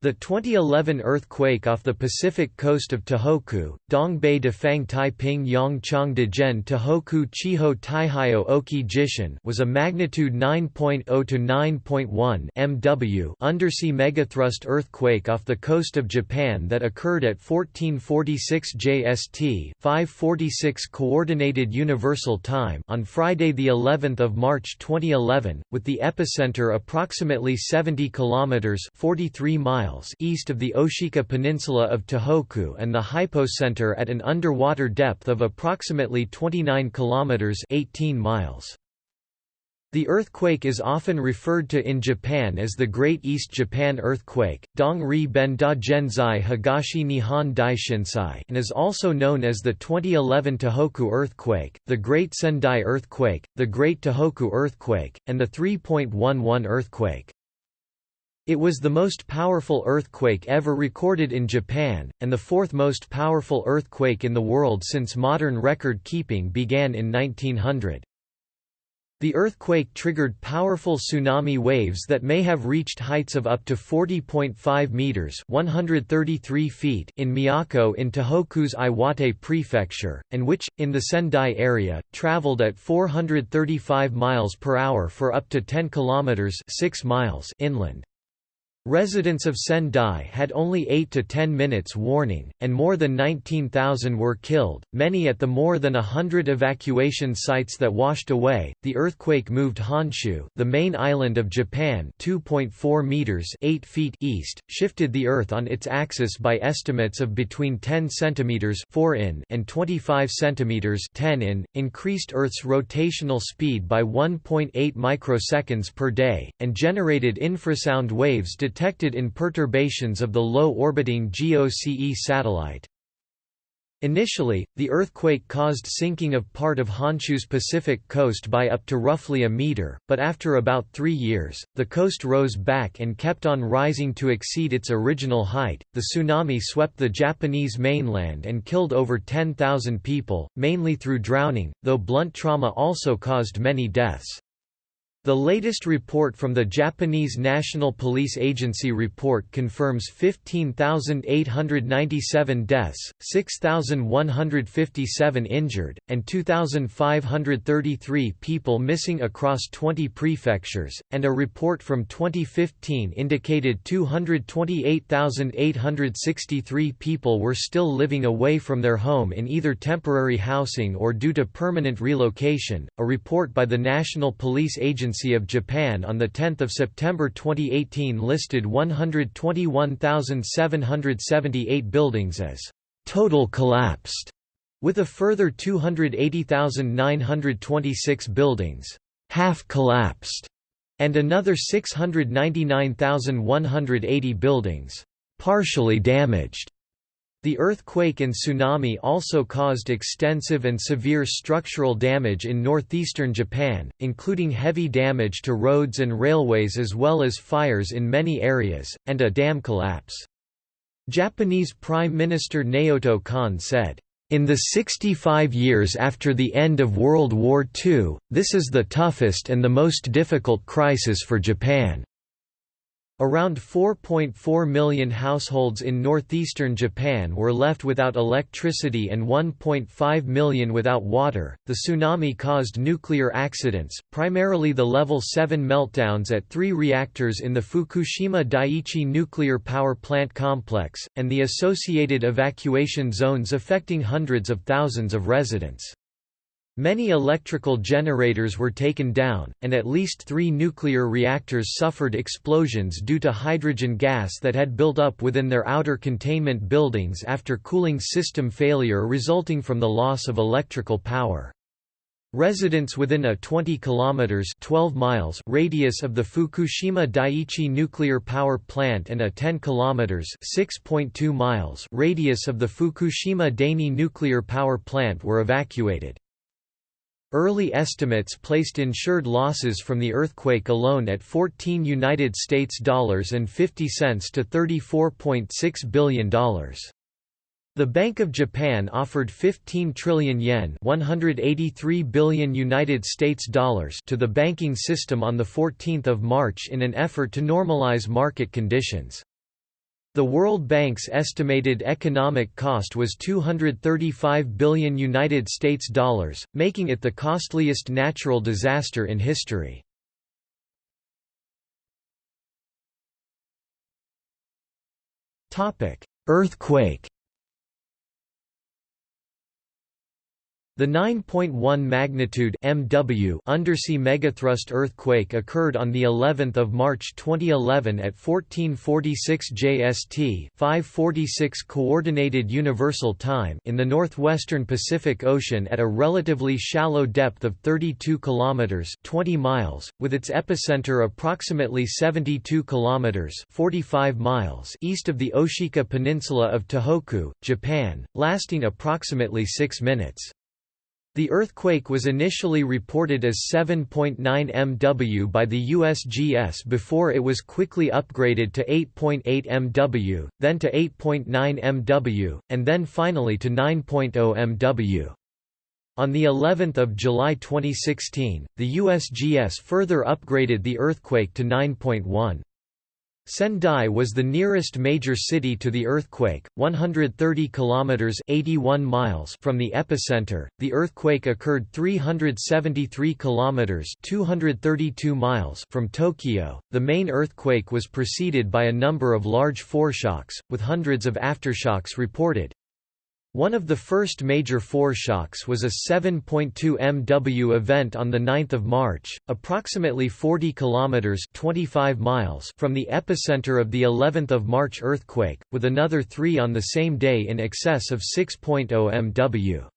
The 2011 earthquake off the Pacific coast of Tohoku, Dong Bei de Fang Taiping Yongchang de Zhen Tohoku Chiho Taihyo Oki Jishin was a magnitude 9.0 to 9.1 MW undersea megathrust earthquake off the coast of Japan that occurred at 1446 JST 546 Coordinated Universal Time on Friday the 11th of March 2011, with the epicenter approximately 70 kilometers 43 miles miles east of the Oshika Peninsula of Tohoku and the hypocenter at an underwater depth of approximately 29 kilometers 18 miles. The earthquake is often referred to in Japan as the Great East Japan Earthquake, Dong-ri Ben da Genzai Higashi Nihon Daishinsai and is also known as the 2011 Tohoku earthquake, the Great Sendai earthquake, the Great Tohoku earthquake, and the 3.11 earthquake. It was the most powerful earthquake ever recorded in Japan, and the fourth most powerful earthquake in the world since modern record keeping began in 1900. The earthquake triggered powerful tsunami waves that may have reached heights of up to 40.5 meters (133 feet) in Miyako in Tohoku's Iwate prefecture, and which in the Sendai area traveled at 435 miles per hour for up to 10 kilometers (6 miles) inland. Residents of Sendai had only 8 to 10 minutes warning, and more than 19,000 were killed, many at the more than a hundred evacuation sites that washed away. The earthquake moved Honshu, the main island of Japan, 2.4 meters (8 feet) east, shifted the Earth on its axis by estimates of between 10 centimeters (4 in) and 25 centimeters (10 in), increased Earth's rotational speed by 1.8 microseconds per day, and generated infrasound waves detected in perturbations of the low-orbiting GOCE satellite. Initially, the earthquake caused sinking of part of Honshu's Pacific coast by up to roughly a meter, but after about three years, the coast rose back and kept on rising to exceed its original height. The tsunami swept the Japanese mainland and killed over 10,000 people, mainly through drowning, though blunt trauma also caused many deaths. The latest report from the Japanese National Police Agency report confirms 15,897 deaths, 6,157 injured, and 2,533 people missing across 20 prefectures, and a report from 2015 indicated 228,863 people were still living away from their home in either temporary housing or due to permanent relocation. A report by the National Police Agency of Japan on 10 September 2018 listed 121,778 buildings as «total collapsed», with a further 280,926 buildings «half collapsed» and another 699,180 buildings «partially damaged». The earthquake and tsunami also caused extensive and severe structural damage in northeastern Japan, including heavy damage to roads and railways as well as fires in many areas, and a dam collapse. Japanese Prime Minister Naoto Kan said, in the 65 years after the end of World War II, this is the toughest and the most difficult crisis for Japan. Around 4.4 million households in northeastern Japan were left without electricity and 1.5 million without water. The tsunami caused nuclear accidents, primarily the level 7 meltdowns at three reactors in the Fukushima Daiichi nuclear power plant complex, and the associated evacuation zones affecting hundreds of thousands of residents. Many electrical generators were taken down, and at least three nuclear reactors suffered explosions due to hydrogen gas that had built up within their outer containment buildings after cooling system failure resulting from the loss of electrical power. Residents within a 20 kilometers 12 miles radius of the Fukushima Daiichi nuclear power plant and a 10 kilometers 6.2 miles radius of the Fukushima Daini nuclear power plant were evacuated. Early estimates placed insured losses from the earthquake alone at 14 United States dollars and 50 cents to $34.6 billion. The Bank of Japan offered 15 trillion yen, 183 billion United States dollars to the banking system on the 14th of March in an effort to normalize market conditions. The World Bank's estimated economic cost was 235 billion United States dollars, making it the costliest natural disaster in history. Earthquake The 9.1 magnitude MW undersea megathrust earthquake occurred on the 11th of March 2011 at 1446 JST, 546 coordinated universal time in the northwestern Pacific Ocean at a relatively shallow depth of 32 kilometers, 20 miles, with its epicenter approximately 72 kilometers, 45 miles east of the Oshika Peninsula of Tohoku, Japan, lasting approximately 6 minutes. The earthquake was initially reported as 7.9 MW by the USGS before it was quickly upgraded to 8.8 MW, then to 8.9 MW, and then finally to 9.0 MW. On the 11th of July 2016, the USGS further upgraded the earthquake to 9.1. Sendai was the nearest major city to the earthquake, 130 kilometers (81 miles) from the epicenter. The earthquake occurred 373 kilometers (232 miles) from Tokyo. The main earthquake was preceded by a number of large foreshocks, with hundreds of aftershocks reported. One of the first major foreshocks was a 7.2 MW event on 9 March, approximately 40 kilometers (25 miles) from the epicenter of the 11th of March earthquake, with another 3 on the same day in excess of 6.0 MW.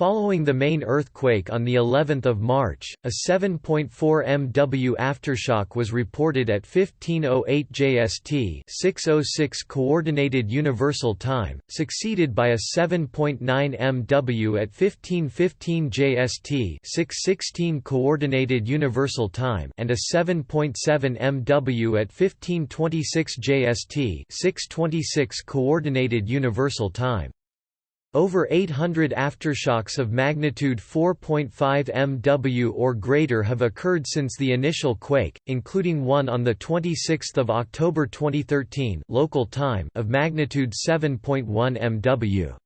Following the main earthquake on the 11th of March, a 7.4 MW aftershock was reported at 1508 JST, 606 coordinated universal time, succeeded by a 7.9 MW at 1515 JST, 616 coordinated universal time, and a 7.7 MW at 1526 JST, 626 coordinated universal time. Over 800 aftershocks of magnitude 4.5 MW or greater have occurred since the initial quake, including one on 26 October 2013 local time of magnitude 7.1 MW.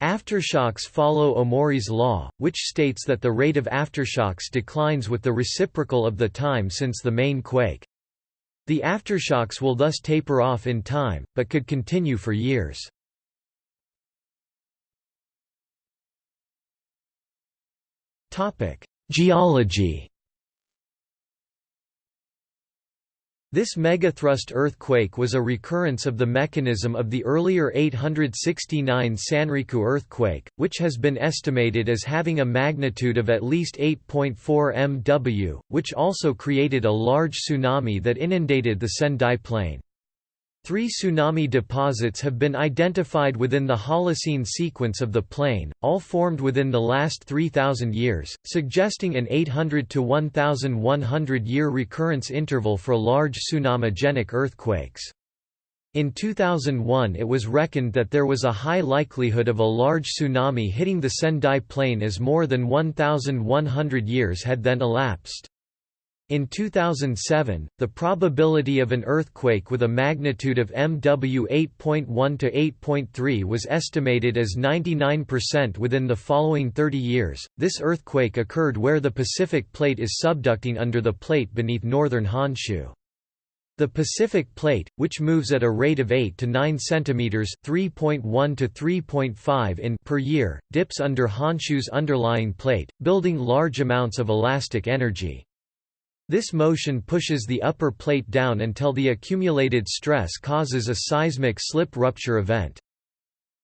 Aftershocks follow Omori's law, which states that the rate of aftershocks declines with the reciprocal of the time since the main quake. The aftershocks will thus taper off in time, but could continue for years. Geology This megathrust earthquake was a recurrence of the mechanism of the earlier 869 Sanriku earthquake, which has been estimated as having a magnitude of at least 8.4 MW, which also created a large tsunami that inundated the Sendai plain. Three tsunami deposits have been identified within the Holocene sequence of the plain, all formed within the last 3,000 years, suggesting an 800 to 1,100 year recurrence interval for large tsunamigenic earthquakes. In 2001 it was reckoned that there was a high likelihood of a large tsunami hitting the Sendai Plain as more than 1,100 years had then elapsed. In 2007, the probability of an earthquake with a magnitude of MW 8.1 to 8.3 was estimated as 99% within the following 30 years. This earthquake occurred where the Pacific Plate is subducting under the plate beneath northern Honshu. The Pacific Plate, which moves at a rate of 8 to 9 cm (3.1 to 3.5 in) per year, dips under Honshu's underlying plate, building large amounts of elastic energy. This motion pushes the upper plate down until the accumulated stress causes a seismic slip rupture event.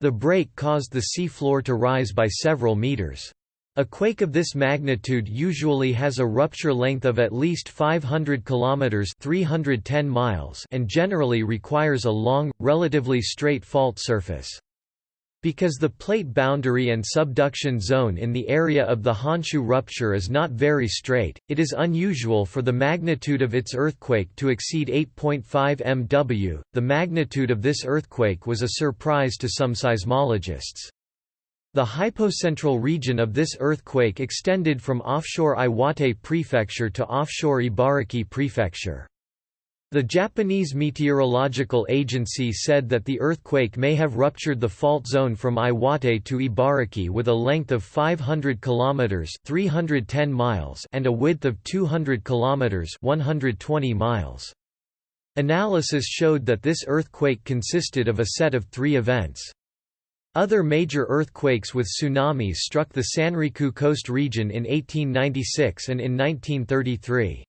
The break caused the sea floor to rise by several meters. A quake of this magnitude usually has a rupture length of at least 500 kilometers (310 miles) and generally requires a long, relatively straight fault surface. Because the plate boundary and subduction zone in the area of the Honshu rupture is not very straight, it is unusual for the magnitude of its earthquake to exceed 8.5 MW. The magnitude of this earthquake was a surprise to some seismologists. The hypocentral region of this earthquake extended from offshore Iwate Prefecture to offshore Ibaraki Prefecture. The Japanese Meteorological Agency said that the earthquake may have ruptured the fault zone from Iwate to Ibaraki with a length of 500 kilometers (310 miles) and a width of 200 kilometers (120 miles). Analysis showed that this earthquake consisted of a set of 3 events. Other major earthquakes with tsunamis struck the Sanriku coast region in 1896 and in 1933.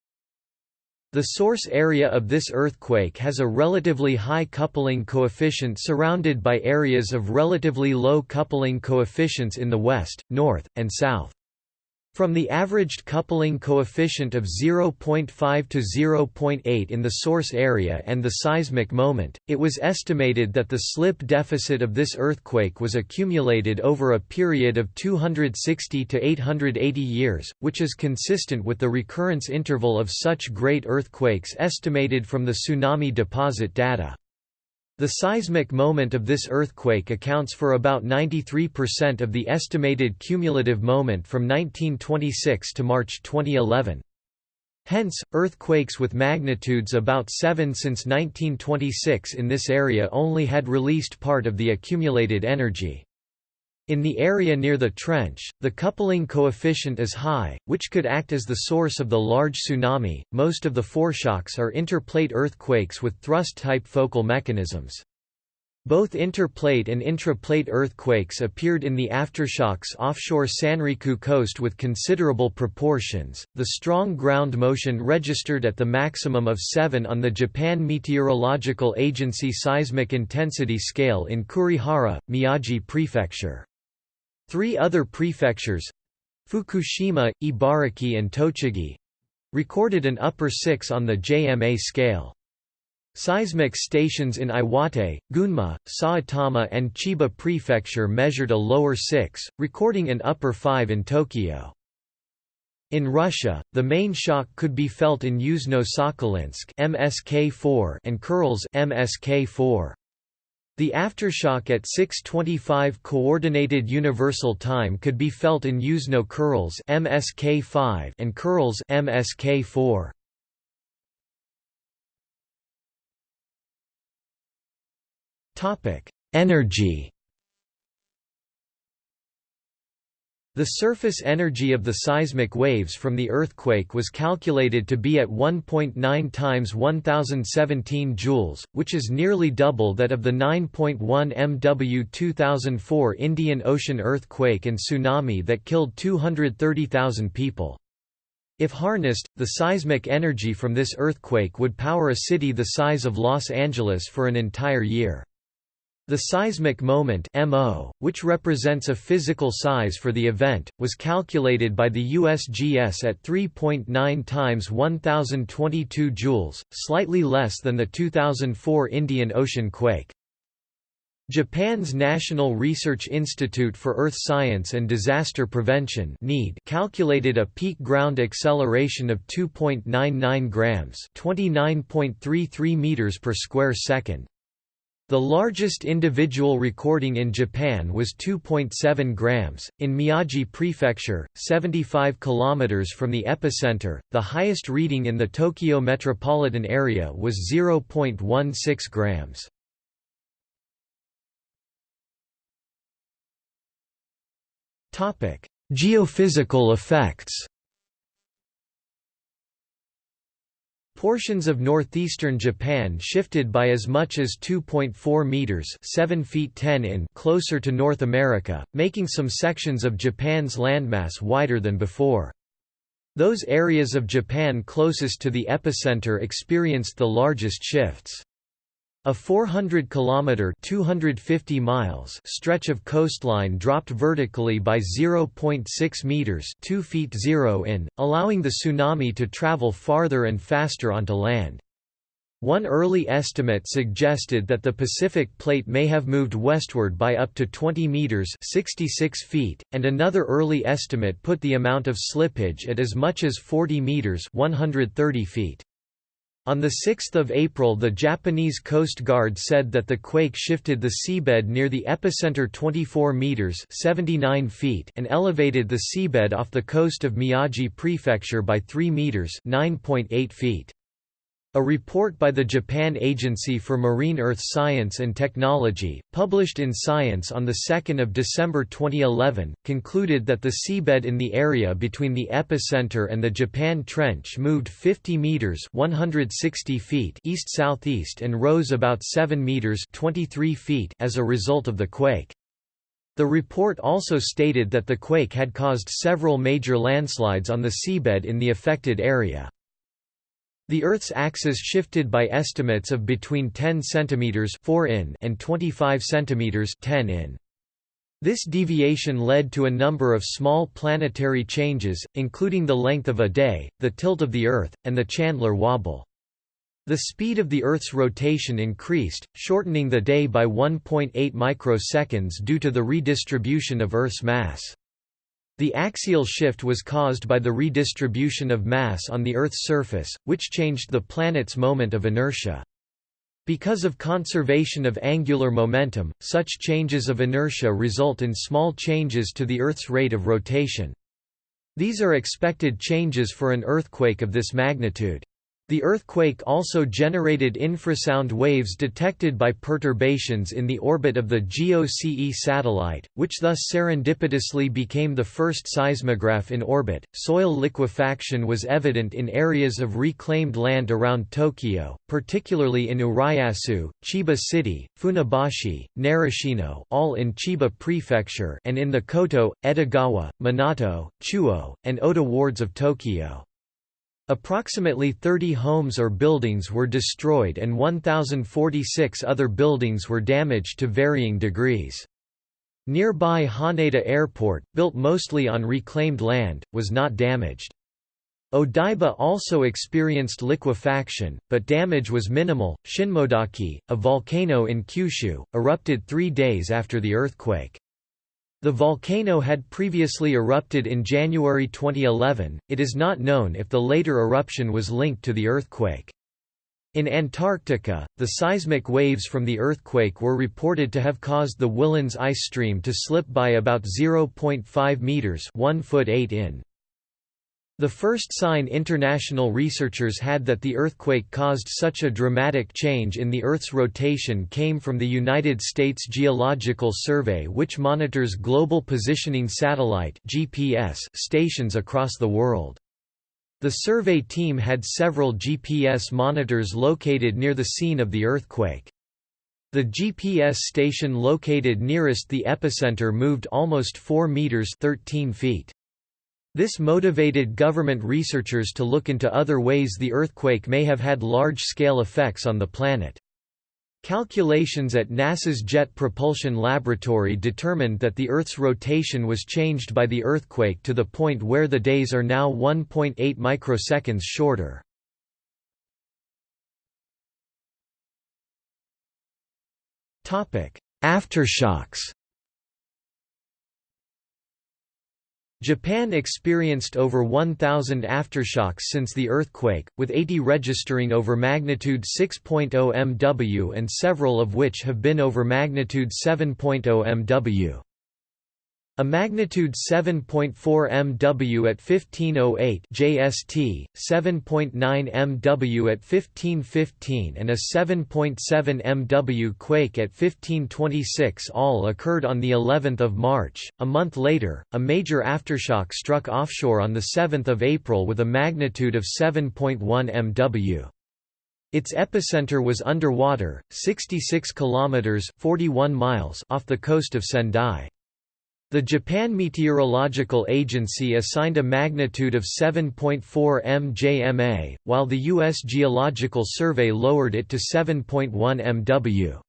The source area of this earthquake has a relatively high coupling coefficient surrounded by areas of relatively low coupling coefficients in the west, north, and south. From the averaged coupling coefficient of 0.5 to 0.8 in the source area and the seismic moment, it was estimated that the slip deficit of this earthquake was accumulated over a period of 260 to 880 years, which is consistent with the recurrence interval of such great earthquakes estimated from the tsunami deposit data. The seismic moment of this earthquake accounts for about 93% of the estimated cumulative moment from 1926 to March 2011. Hence, earthquakes with magnitudes about 7 since 1926 in this area only had released part of the accumulated energy. In the area near the trench, the coupling coefficient is high, which could act as the source of the large tsunami. Most of the foreshocks are interplate earthquakes with thrust-type focal mechanisms. Both interplate and intraplate earthquakes appeared in the aftershocks offshore Sanriku coast with considerable proportions. The strong ground motion registered at the maximum of 7 on the Japan Meteorological Agency seismic intensity scale in Kurihara, Miyagi Prefecture. Three other prefectures—Fukushima, Ibaraki and Tochigi—recorded an upper 6 on the JMA scale. Seismic stations in Iwate, Gunma, Saitama and Chiba Prefecture measured a lower 6, recording an upper 5 in Tokyo. In Russia, the main shock could be felt in Yuzhno-Sakhalinsk MSK4 and Kurils MSK4. The aftershock at 6:25 coordinated universal time could be felt in Yuzhno Kurils MSK5 and Kurils MSK4. Topic: Energy The surface energy of the seismic waves from the earthquake was calculated to be at 1.9 times 1017 joules, which is nearly double that of the 9.1 MW 2004 Indian Ocean earthquake and tsunami that killed 230,000 people. If harnessed, the seismic energy from this earthquake would power a city the size of Los Angeles for an entire year. The seismic moment MO, which represents a physical size for the event, was calculated by the USGS at 3.9 times 1022 joules, slightly less than the 2004 Indian Ocean quake. Japan's National Research Institute for Earth Science and Disaster Prevention calculated a peak ground acceleration of 2.99 grams, 29.33 meters per square second. The largest individual recording in Japan was 2.7 grams in Miyagi Prefecture, 75 kilometers from the epicenter. The highest reading in the Tokyo metropolitan area was 0.16 grams. Topic: Geophysical effects. Portions of northeastern Japan shifted by as much as 2.4 meters (7 feet 10 in) closer to North America, making some sections of Japan's landmass wider than before. Those areas of Japan closest to the epicenter experienced the largest shifts. A 400 kilometer 250 miles stretch of coastline dropped vertically by 0.6 meters, 2 feet 0 in, allowing the tsunami to travel farther and faster onto land. One early estimate suggested that the Pacific plate may have moved westward by up to 20 meters, 66 feet, and another early estimate put the amount of slippage at as much as 40 meters, 130 feet. On 6 April the Japanese Coast Guard said that the quake shifted the seabed near the epicenter 24 meters 79 feet and elevated the seabed off the coast of Miyagi Prefecture by 3 meters 9.8 feet. A report by the Japan Agency for Marine Earth Science and Technology, published in Science on 2 December 2011, concluded that the seabed in the area between the epicenter and the Japan Trench moved 50 meters (160 feet) east-southeast and rose about 7 meters (23 feet) as a result of the quake. The report also stated that the quake had caused several major landslides on the seabed in the affected area. The Earth's axis shifted by estimates of between 10 cm 4 in and 25 cm 10 in. This deviation led to a number of small planetary changes, including the length of a day, the tilt of the Earth, and the Chandler wobble. The speed of the Earth's rotation increased, shortening the day by 1.8 microseconds due to the redistribution of Earth's mass. The axial shift was caused by the redistribution of mass on the Earth's surface, which changed the planet's moment of inertia. Because of conservation of angular momentum, such changes of inertia result in small changes to the Earth's rate of rotation. These are expected changes for an earthquake of this magnitude. The earthquake also generated infrasound waves detected by perturbations in the orbit of the GOCE satellite, which thus serendipitously became the first seismograph in orbit. Soil liquefaction was evident in areas of reclaimed land around Tokyo, particularly in Urayasu, Chiba City, Funabashi, Narashino, all in Chiba Prefecture, and in the Koto, Edogawa, Minato, Chuo, and Ota wards of Tokyo. Approximately 30 homes or buildings were destroyed and 1,046 other buildings were damaged to varying degrees. Nearby Haneda Airport, built mostly on reclaimed land, was not damaged. Odaiba also experienced liquefaction, but damage was minimal. Shinmoedake, a volcano in Kyushu, erupted three days after the earthquake. The volcano had previously erupted in January 2011, it is not known if the later eruption was linked to the earthquake. In Antarctica, the seismic waves from the earthquake were reported to have caused the Whillans ice stream to slip by about 0.5 meters, 1 foot 8 in. The first sign international researchers had that the earthquake caused such a dramatic change in the Earth's rotation came from the United States Geological Survey which monitors Global Positioning Satellite GPS stations across the world. The survey team had several GPS monitors located near the scene of the earthquake. The GPS station located nearest the epicenter moved almost 4 meters 13 feet. This motivated government researchers to look into other ways the earthquake may have had large-scale effects on the planet. Calculations at NASA's Jet Propulsion Laboratory determined that the Earth's rotation was changed by the earthquake to the point where the days are now 1.8 microseconds shorter. Aftershocks Japan experienced over 1,000 aftershocks since the earthquake, with 80 registering over magnitude 6.0 MW and several of which have been over magnitude 7.0 MW. A magnitude 7.4 MW at 1508 JST, 7.9 MW at 1515 and a 7.7 MW quake at 1526 all occurred on the 11th of March. A month later, a major aftershock struck offshore on the 7th of April with a magnitude of 7.1 MW. Its epicenter was underwater, 66 kilometers (41 miles) off the coast of Sendai. The Japan Meteorological Agency assigned a magnitude of 7.4 mjma, while the U.S. Geological Survey lowered it to 7.1 mw.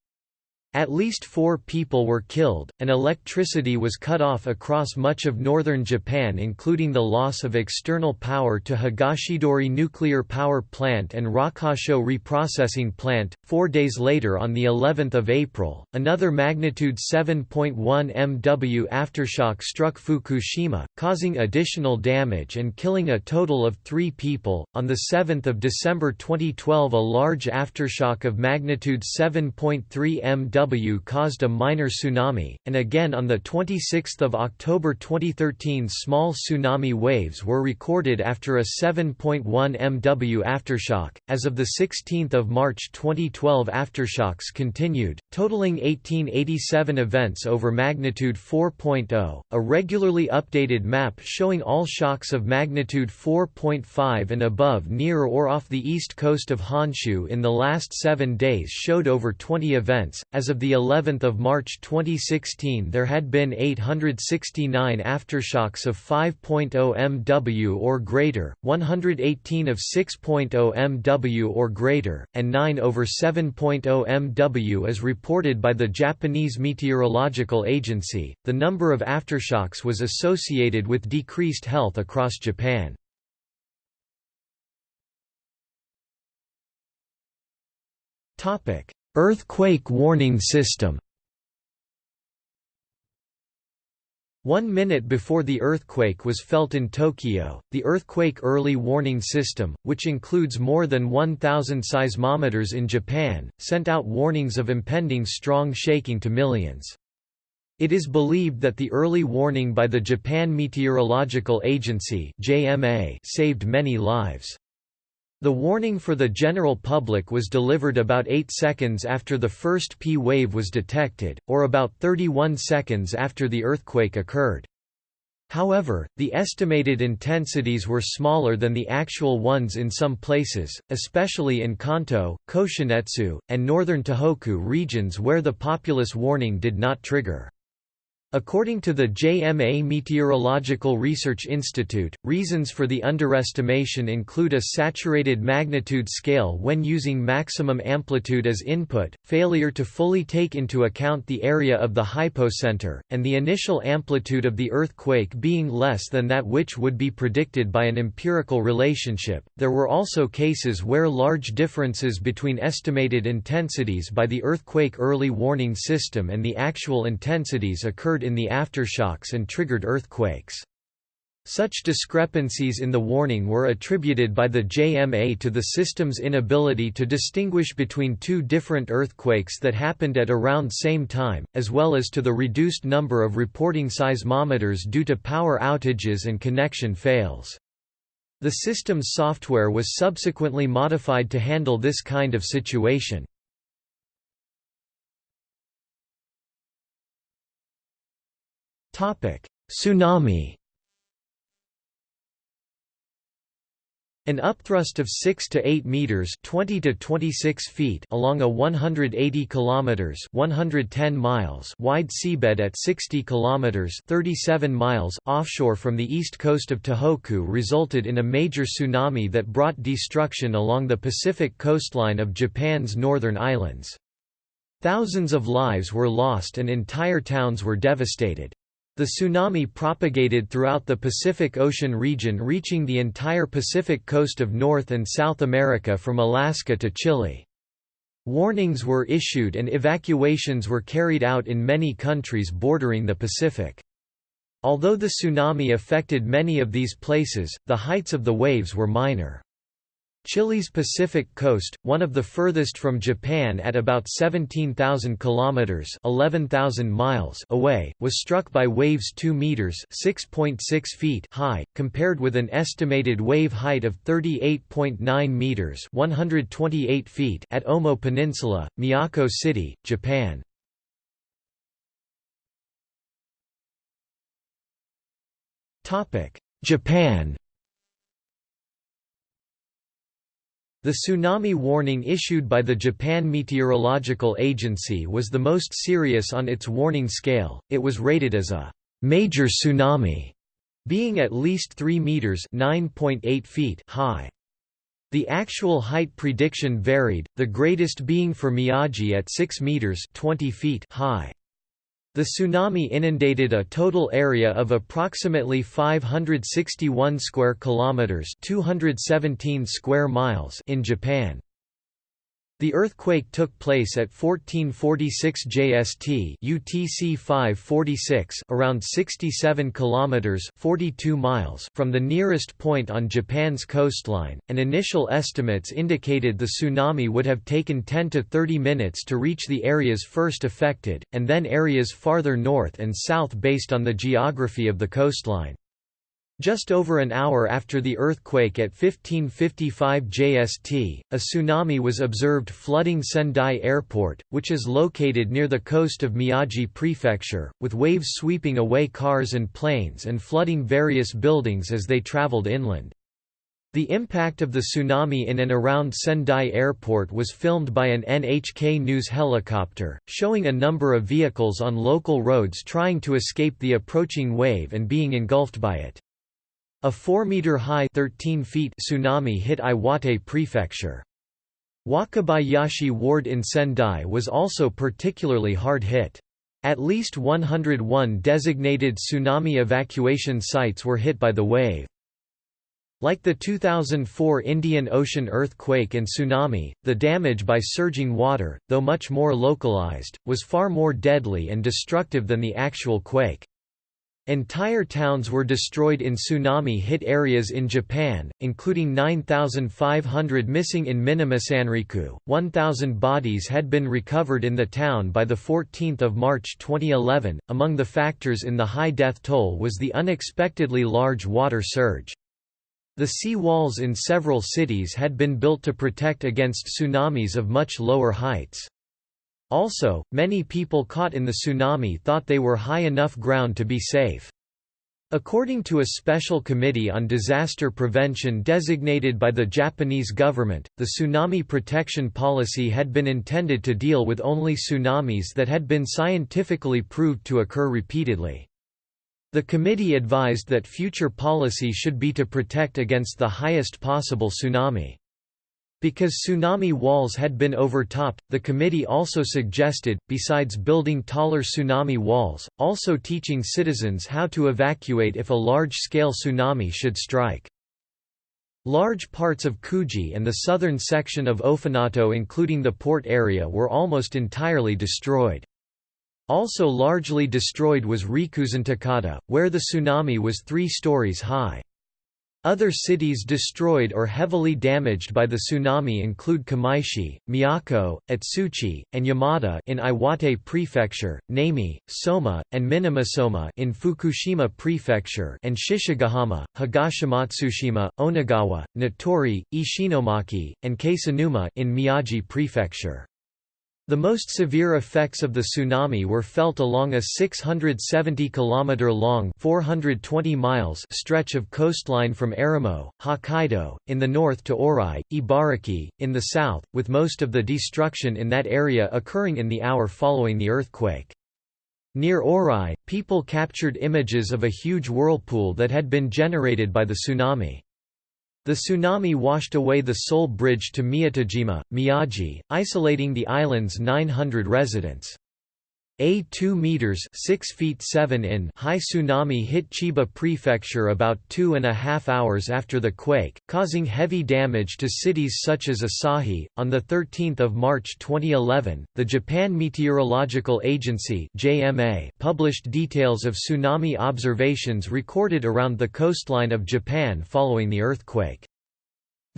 At least four people were killed, and electricity was cut off across much of northern Japan including the loss of external power to Higashidori Nuclear Power Plant and Rokkasho Reprocessing Plant. Four days later on the 11th of April, another magnitude 7.1 MW aftershock struck Fukushima, causing additional damage and killing a total of three people. On the 7th of December 2012 a large aftershock of magnitude 7.3 MW Caused a minor tsunami, and again on 26 October 2013 small tsunami waves were recorded after a 7.1 MW aftershock. As of 16 March 2012 aftershocks continued, totaling 1887 events over magnitude 4.0, a regularly updated map showing all shocks of magnitude 4.5 and above near or off the east coast of Honshu in the last seven days showed over 20 events. As of the 11th of March 2016, there had been 869 aftershocks of 5.0 MW or greater, 118 of 6.0 MW or greater, and 9 over 7.0 MW as reported by the Japanese Meteorological Agency. The number of aftershocks was associated with decreased health across Japan. Topic: Earthquake warning system. One minute before the earthquake was felt in Tokyo, the Earthquake Early Warning System, which includes more than 1,000 seismometers in Japan, sent out warnings of impending strong shaking to millions. It is believed that the early warning by the Japan Meteorological Agency saved many lives. The warning for the general public was delivered about 8 seconds after the first P wave was detected, or about 31 seconds after the earthquake occurred. However, the estimated intensities were smaller than the actual ones in some places, especially in Kanto, Koshinetsu, and northern Tohoku regions where the populous warning did not trigger. According to the JMA Meteorological Research Institute, reasons for the underestimation include a saturated magnitude scale when using maximum amplitude as input, failure to fully take into account the area of the hypocenter, and the initial amplitude of the earthquake being less than that which would be predicted by an empirical relationship. There were also cases where large differences between estimated intensities by the earthquake early warning system and the actual intensities occurred occurred in the aftershocks and triggered earthquakes. Such discrepancies in the warning were attributed by the JMA to the system's inability to distinguish between two different earthquakes that happened at around same time, as well as to the reduced number of reporting seismometers due to power outages and connection fails. The system's software was subsequently modified to handle this kind of situation. Tsunami An upthrust of 6 to 8 meters, 20 to 26 feet along a 180 kilometers, 110 miles wide seabed at 60 kilometers, 37 miles offshore from the east coast of Tohoku resulted in a major tsunami that brought destruction along the Pacific coastline of Japan's northern islands. Thousands of lives were lost and entire towns were devastated. The tsunami propagated throughout the Pacific Ocean region reaching the entire Pacific coast of North and South America from Alaska to Chile. Warnings were issued and evacuations were carried out in many countries bordering the Pacific. Although the tsunami affected many of these places, the heights of the waves were minor. Chile's Pacific coast, one of the furthest from Japan at about 17,000 kilometers (11,000 miles) away, was struck by waves 2 meters (6.6 feet) high, compared with an estimated wave height of 38.9 meters (128 feet) at Omoe Peninsula, Miyako City, Japan. Topic: Japan The tsunami warning issued by the Japan Meteorological Agency was the most serious on its warning scale, it was rated as a «major tsunami», being at least 3 meters (9.8 feet high. The actual height prediction varied, the greatest being for Miyagi at 6 meters 20 feet high. The tsunami inundated a total area of approximately 561 square kilometers, 217 square miles in Japan. The earthquake took place at 1446 JST UTC 546 around 67 kilometers 42 miles from the nearest point on Japan's coastline, and initial estimates indicated the tsunami would have taken 10 to 30 minutes to reach the areas first affected, and then areas farther north and south based on the geography of the coastline. Just over an hour after the earthquake at 1555 JST, a tsunami was observed flooding Sendai Airport, which is located near the coast of Miyagi Prefecture, with waves sweeping away cars and planes and flooding various buildings as they traveled inland. The impact of the tsunami in and around Sendai Airport was filmed by an NHK News helicopter, showing a number of vehicles on local roads trying to escape the approaching wave and being engulfed by it. A 4-meter-high tsunami hit Iwate Prefecture. Wakabayashi Ward in Sendai was also particularly hard hit. At least 101 designated tsunami evacuation sites were hit by the wave. Like the 2004 Indian Ocean earthquake and tsunami, the damage by surging water, though much more localized, was far more deadly and destructive than the actual quake. Entire towns were destroyed in tsunami-hit areas in Japan, including 9,500 missing in Minamisanriku. 1,000 bodies had been recovered in the town by 14 March 2011. Among the factors in the high death toll was the unexpectedly large water surge. The sea walls in several cities had been built to protect against tsunamis of much lower heights. Also, many people caught in the tsunami thought they were high enough ground to be safe. According to a special committee on disaster prevention designated by the Japanese government, the tsunami protection policy had been intended to deal with only tsunamis that had been scientifically proved to occur repeatedly. The committee advised that future policy should be to protect against the highest possible tsunami. Because tsunami walls had been overtopped, the committee also suggested, besides building taller tsunami walls, also teaching citizens how to evacuate if a large-scale tsunami should strike. Large parts of Kuji and the southern section of Ofunato including the port area were almost entirely destroyed. Also largely destroyed was Rikuzentakata, where the tsunami was three stories high. Other cities destroyed or heavily damaged by the tsunami include Kamaishi, Miyako, Otsuchi, and Yamada in Iwate Prefecture, Namie, Soma, and Minamisoma in Fukushima Prefecture and Shichigahama, Higashimatsushima, Onagawa, Natori, Ishinomaki, and Kesennuma in Miyagi Prefecture. The most severe effects of the tsunami were felt along a 670 km long 420 miles stretch of coastline from Erimo, Hokkaido, in the north to Oarai, Ibaraki, in the south, with most of the destruction in that area occurring in the hour following the earthquake. Near Oarai, people captured images of a huge whirlpool that had been generated by the tsunami. The tsunami washed away the sole bridge to Miyatojima, Miyagi, isolating the island's 900 residents. A 2 meters 6 feet 7 in high tsunami hit Chiba Prefecture about two and a half hours after the quake, causing heavy damage to cities such as Asahi. On 13 March 2011, the Japan Meteorological Agency JMA published details of tsunami observations recorded around the coastline of Japan following the earthquake.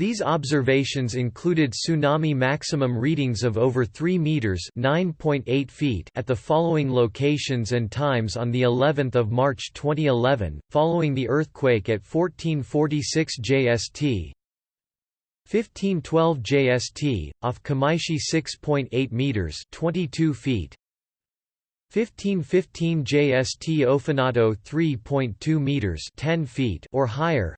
These observations included tsunami maximum readings of over 3 meters (9.8 feet) at the following locations and times on the 11th of March 2011, following the earthquake at 1446 JST, 1512 JST, off Kamaishi 6.8 meters 22 feet 1515 JST Ofunato 3.2 meters 10 feet or higher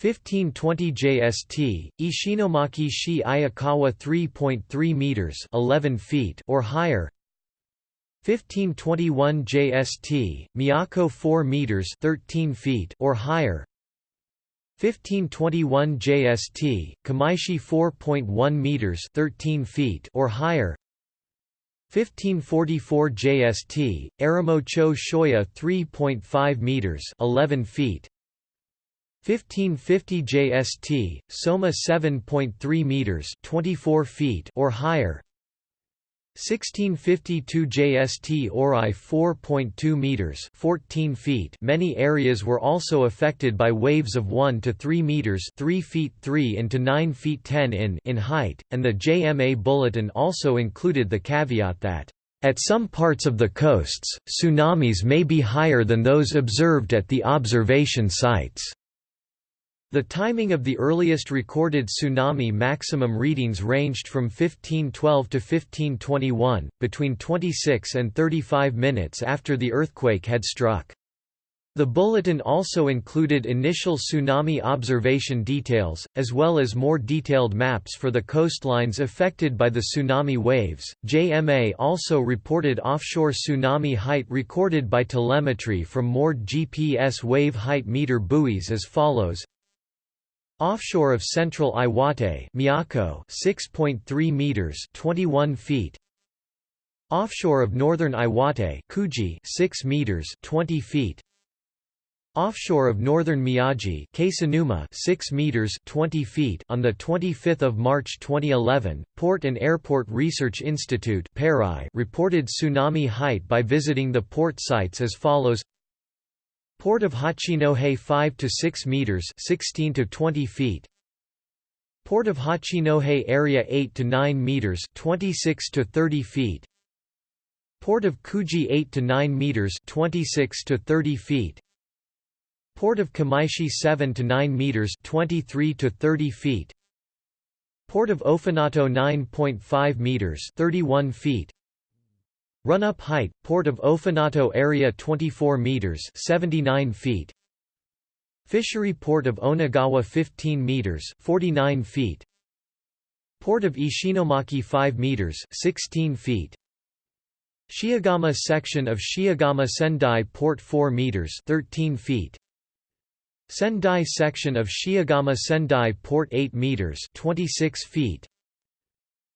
1520 JST, Ishinomaki Shi Ayukawa 3.3 meters 11 feet or higher. 1521 JST, Miyako 4 meters 13 feet or higher. 1521 JST, Kamaishi 4.1 meters 13 feet or higher. 1544 JST, Erimo Cho Shoya 3.5 meters 11 feet 1550 JST, Soma 7.3 meters, 24 feet or higher. 1652 JST Ori 4.2 meters, 14 feet. Many areas were also affected by waves of 1 to 3 meters, 3 feet 3 into 9 feet 10 in in height, and the JMA bulletin also included the caveat that at some parts of the coasts, tsunamis may be higher than those observed at the observation sites. The timing of the earliest recorded tsunami maximum readings ranged from 1512 to 1521, between 26 and 35 minutes after the earthquake had struck. The bulletin also included initial tsunami observation details, as well as more detailed maps for the coastlines affected by the tsunami waves. JMA also reported offshore tsunami height recorded by telemetry from moored GPS wave height meter buoys as follows Offshore of central Iwate Miyako 6.3 meters 21 feet. Offshore of northern Iwate Kuji 6 meters 20 feet. Offshore of northern Miyagi Kesennuma 6 meters 20 feet. On the 25th of March 2011 Port and Airport Research Institute reported tsunami height by visiting the port sites as follows Port of Hachinohe 5 to 6 meters, 16 to 20 feet. Port of Hachinohe area 8 to 9 meters, 26 to 30 feet. Port of Kuji 8 to 9 meters, 26 to 30 feet. Port of Kamaishi 7 to 9 meters, 23 to 30 feet. Port of Ofunato 9.5 meters, 31 feet. Run-up height, Port of Ofunato area 24 meters 79 feet. Fishery Port of Onagawa 15 meters 49 feet. Port of Ishinomaki 5 meters 16 feet. Shiogama section of Shiogama Sendai Port 4 meters 13 feet. Sendai section of Shiogama Sendai Port 8 meters 26 feet.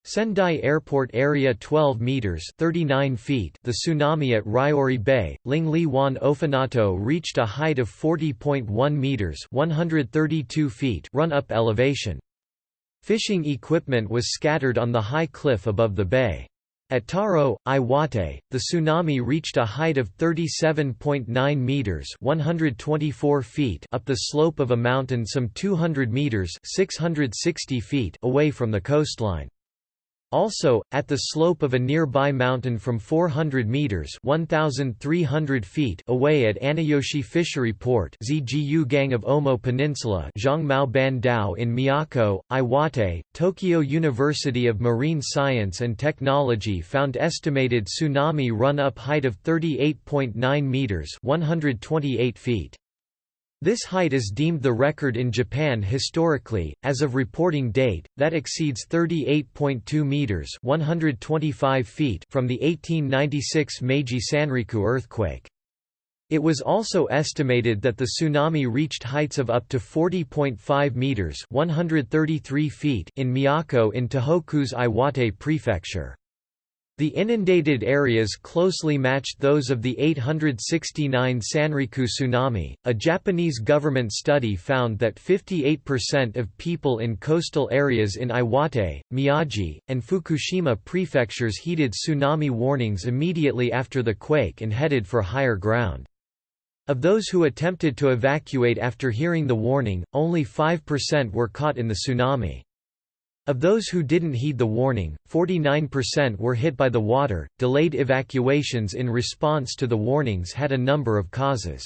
Sendai Airport area 12 meters 39 feet. The tsunami at Ryori Bay, Lingli Wan Ofunato reached a height of 40.1 meters 132 feet run-up elevation. Fishing equipment was scattered on the high cliff above the bay. At Taro, Iwate, the tsunami reached a height of 37.9 meters (124 feet) up the slope of a mountain some 200 meters (660 feet) away from the coastline. Also, at the slope of a nearby mountain from 400 meters (1,300 feet) away at Aneyoshi Fishery Port (ZGU Gang of Omoe Peninsula), Zhangmao Ban Dao in Miyako, Iwate, Tokyo University of Marine Science and Technology found estimated tsunami run-up height of 38.9 meters (128 feet). This height is deemed the record in Japan historically, as of reporting date, that exceeds 38.2 meters (125 feet) from the 1896 Meiji Sanriku earthquake. It was also estimated that the tsunami reached heights of up to 40.5 meters (133 feet) in Miyako in Tohoku's Iwate prefecture. The inundated areas closely matched those of the 869 Sanriku tsunami. A Japanese government study found that 58% of people in coastal areas in Iwate, Miyagi, and Fukushima prefectures heeded tsunami warnings immediately after the quake and headed for higher ground. Of those who attempted to evacuate after hearing the warning, only 5% were caught in the tsunami. Of those who didn't heed the warning, 49% were hit by the water. Delayed evacuations in response to the warnings had a number of causes.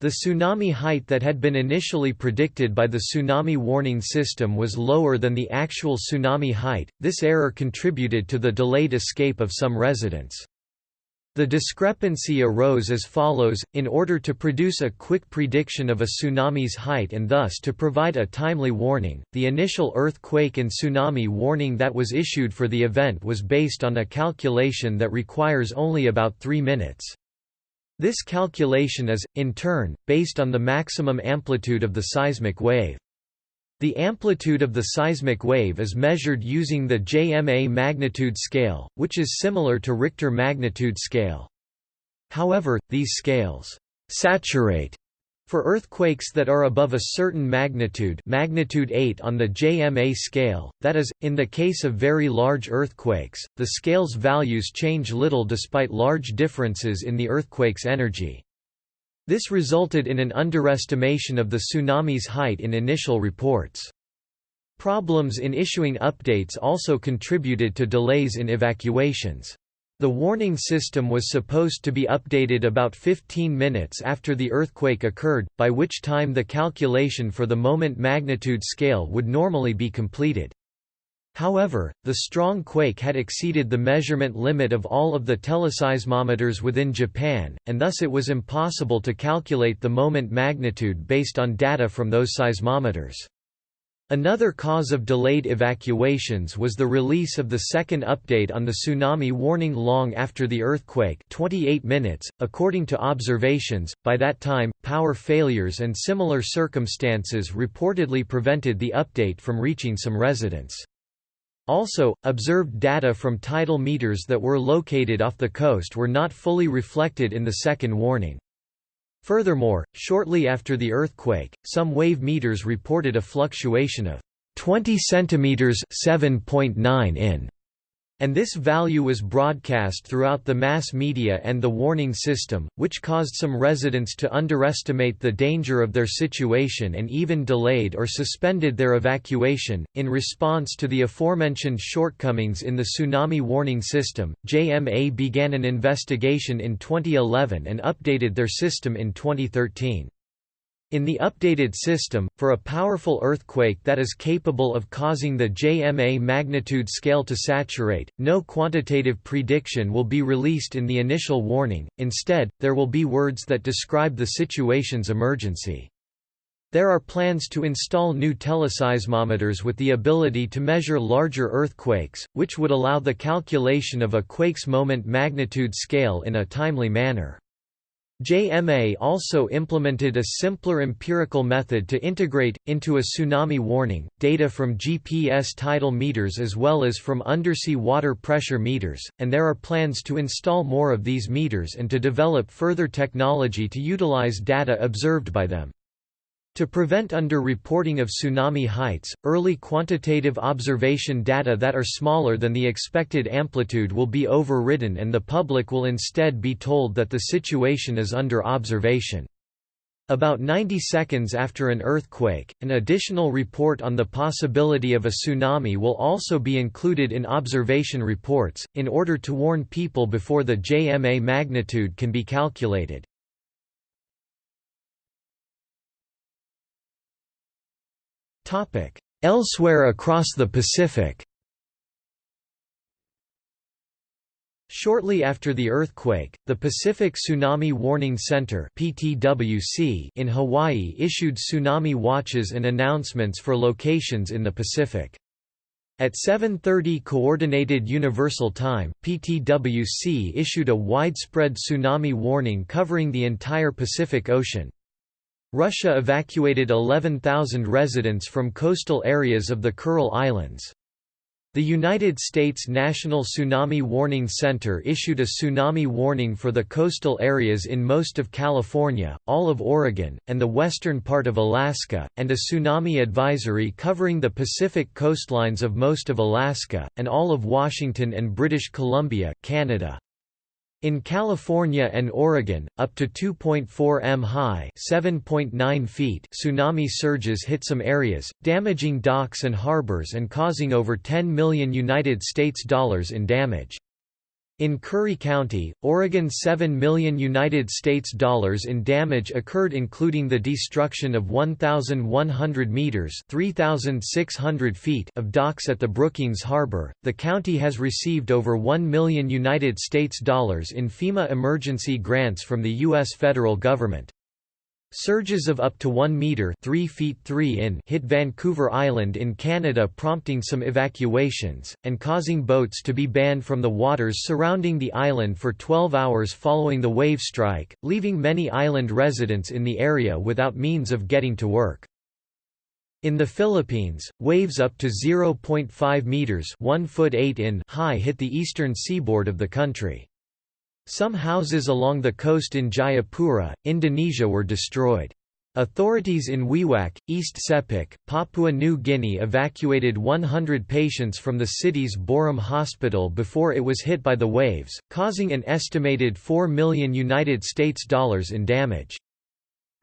The tsunami height that had been initially predicted by the tsunami warning system was lower than the actual tsunami height. This error contributed to the delayed escape of some residents. The discrepancy arose as follows, in order to produce a quick prediction of a tsunami's height and thus to provide a timely warning, the initial earthquake and tsunami warning that was issued for the event was based on a calculation that requires only about three minutes. This calculation is, in turn, based on the maximum amplitude of the seismic wave. The amplitude of the seismic wave is measured using the JMA magnitude scale, which is similar to Richter magnitude scale. However, these scales «saturate» For earthquakes that are above a certain magnitude magnitude 8 on the JMA scale, that is, in the case of very large earthquakes, the scale's values change little despite large differences in the earthquake's energy. This resulted in an underestimation of the tsunami's height in initial reports. Problems in issuing updates also contributed to delays in evacuations. The warning system was supposed to be updated about 15 minutes after the earthquake occurred, by which time the calculation for the moment magnitude scale would normally be completed. However, the strong quake had exceeded the measurement limit of all of the teleseismometers within Japan, and thus it was impossible to calculate the moment magnitude based on data from those seismometers. Another cause of delayed evacuations was the release of the second update on the tsunami warning long after the earthquake 28 minutes, according to observations, by that time, power failures and similar circumstances reportedly prevented the update from reaching some residents. Also, observed data from tidal meters that were located off the coast were not fully reflected in the second warning. Furthermore, shortly after the earthquake, some wave meters reported a fluctuation of 20 cm 7.9 in and this value was broadcast throughout the mass media and the warning system, which caused some residents to underestimate the danger of their situation and even delayed or suspended their evacuation. In response to the aforementioned shortcomings in the tsunami warning system, JMA began an investigation in 2011 and updated their system in 2013. In the updated system, for a powerful earthquake that is capable of causing the JMA magnitude scale to saturate, no quantitative prediction will be released in the initial warning, instead, there will be words that describe the situation's emergency. There are plans to install new teleseismometers with the ability to measure larger earthquakes, which would allow the calculation of a quake's moment magnitude scale in a timely manner. JMA also implemented a simpler empirical method to integrate, into a tsunami warning, data from GPS tidal meters as well as from undersea water pressure meters, and there are plans to install more of these meters and to develop further technology to utilize data observed by them. To prevent under-reporting of tsunami heights, early quantitative observation data that are smaller than the expected amplitude will be overridden and the public will instead be told that the situation is under observation. About 90 seconds after an earthquake, an additional report on the possibility of a tsunami will also be included in observation reports, in order to warn people before the JMA magnitude can be calculated. Elsewhere across the Pacific. Shortly after the earthquake, the Pacific Tsunami Warning Center (PTWC) in Hawaii issued tsunami watches and announcements for locations in the Pacific. At 7.30 Coordinated Universal Time, PTWC issued a widespread tsunami warning covering the entire Pacific Ocean, Russia evacuated 11,000 residents from coastal areas of the Kuril Islands. The United States National Tsunami Warning Center issued a tsunami warning for the coastal areas in most of California, all of Oregon, and the western part of Alaska, and a tsunami advisory covering the Pacific coastlines of most of Alaska, and all of Washington and British Columbia, Canada. In California and Oregon, up to 2.4 m high (7.9 feet) tsunami surges hit some areas, damaging docks and harbors and causing over 10 million United States dollars in damage. In Curry County, Oregon 7 million United States dollars in damage occurred including the destruction of 1100 meters, 3600 feet of docks at the Brookings Harbor. The county has received over 1 million United States dollars in FEMA emergency grants from the US federal government. Surges of up to 1 meter 3 feet 3 in hit Vancouver Island in Canada prompting some evacuations, and causing boats to be banned from the waters surrounding the island for 12 hours following the wave strike, leaving many island residents in the area without means of getting to work. In the Philippines, waves up to 0.5 meters 1 foot 8 in high hit the eastern seaboard of the country. Some houses along the coast in Jayapura, Indonesia were destroyed. Authorities in Wewak, East Sepik, Papua New Guinea evacuated 100 patients from the city's Boram Hospital before it was hit by the waves, causing an estimated 4 million United States dollars in damage.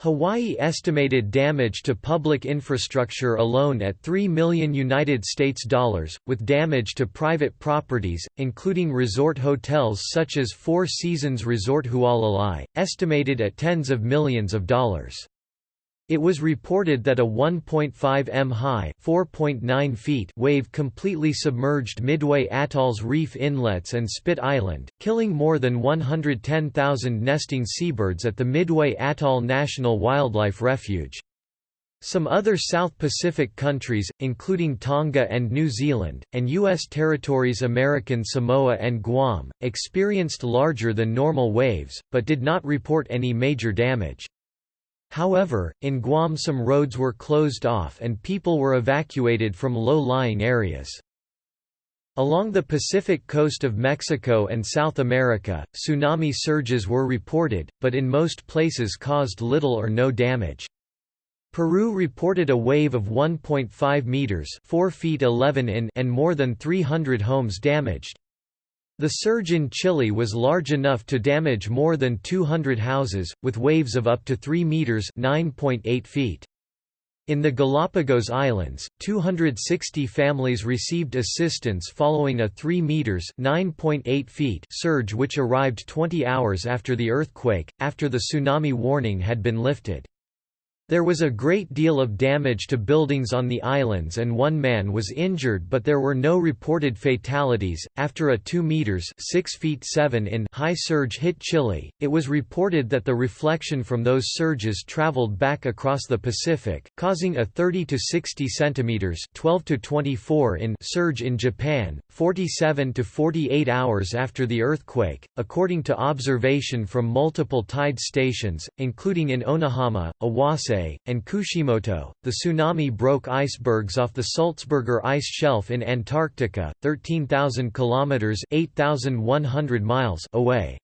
Hawaii estimated damage to public infrastructure alone at 3 million United States dollars, with damage to private properties, including resort hotels such as Four Seasons Resort Hualalai, estimated at tens of millions of dollars. It was reported that a 1.5 m high (4.9 feet) wave completely submerged Midway Atoll's reef inlets and Spit Island, killing more than 110,000 nesting seabirds at the Midway Atoll National Wildlife Refuge. Some other South Pacific countries, including Tonga and New Zealand, and U.S. territories American Samoa and Guam, experienced larger than normal waves, but did not report any major damage. However, in Guam some roads were closed off and people were evacuated from low-lying areas. Along the Pacific coast of Mexico and South America, tsunami surges were reported, but in most places caused little or no damage. Peru reported a wave of 1.5 meters, 4 feet 11 in, and more than 300 homes damaged. The surge in Chile was large enough to damage more than 200 houses, with waves of up to 3 meters (9.8 feet). In the Galapagos Islands, 260 families received assistance following a 3 meters (9.8 feet) surge which arrived 20 hours after the earthquake, after the tsunami warning had been lifted. There was a great deal of damage to buildings on the islands and one man was injured but there were no reported fatalities. After a 2 meters (6 feet 7 in) high surge hit Chile, it was reported that the reflection from those surges traveled back across the Pacific, causing a 30 to 60 centimeters (12 to 24 in) surge in Japan, 47 to 48 hours after the earthquake, according to observation from multiple tide stations, including in Onahama, Owase and Kushimoto. The tsunami broke icebergs off the Sulzberger ice shelf in Antarctica, 13,000 kilometers (8,100 miles) away.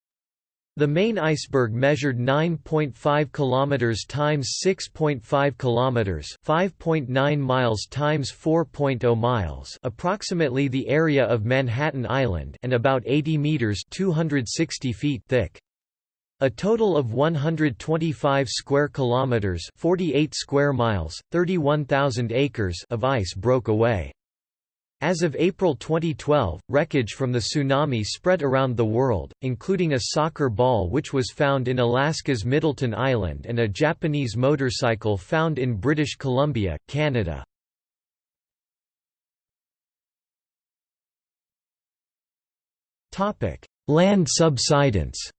The main iceberg measured 9.5 kilometers times 6.5 kilometers, 5.9 miles times 4.0 miles, approximately the area of Manhattan Island, and about 80 meters (260 feet) thick. A total of 125 square kilometers, 48 square miles, 31,000 acres of ice broke away. As of April 2012, wreckage from the tsunami spread around the world, including a soccer ball which was found in Alaska's Middleton Island and a Japanese motorcycle found in British Columbia, Canada. Land subsidence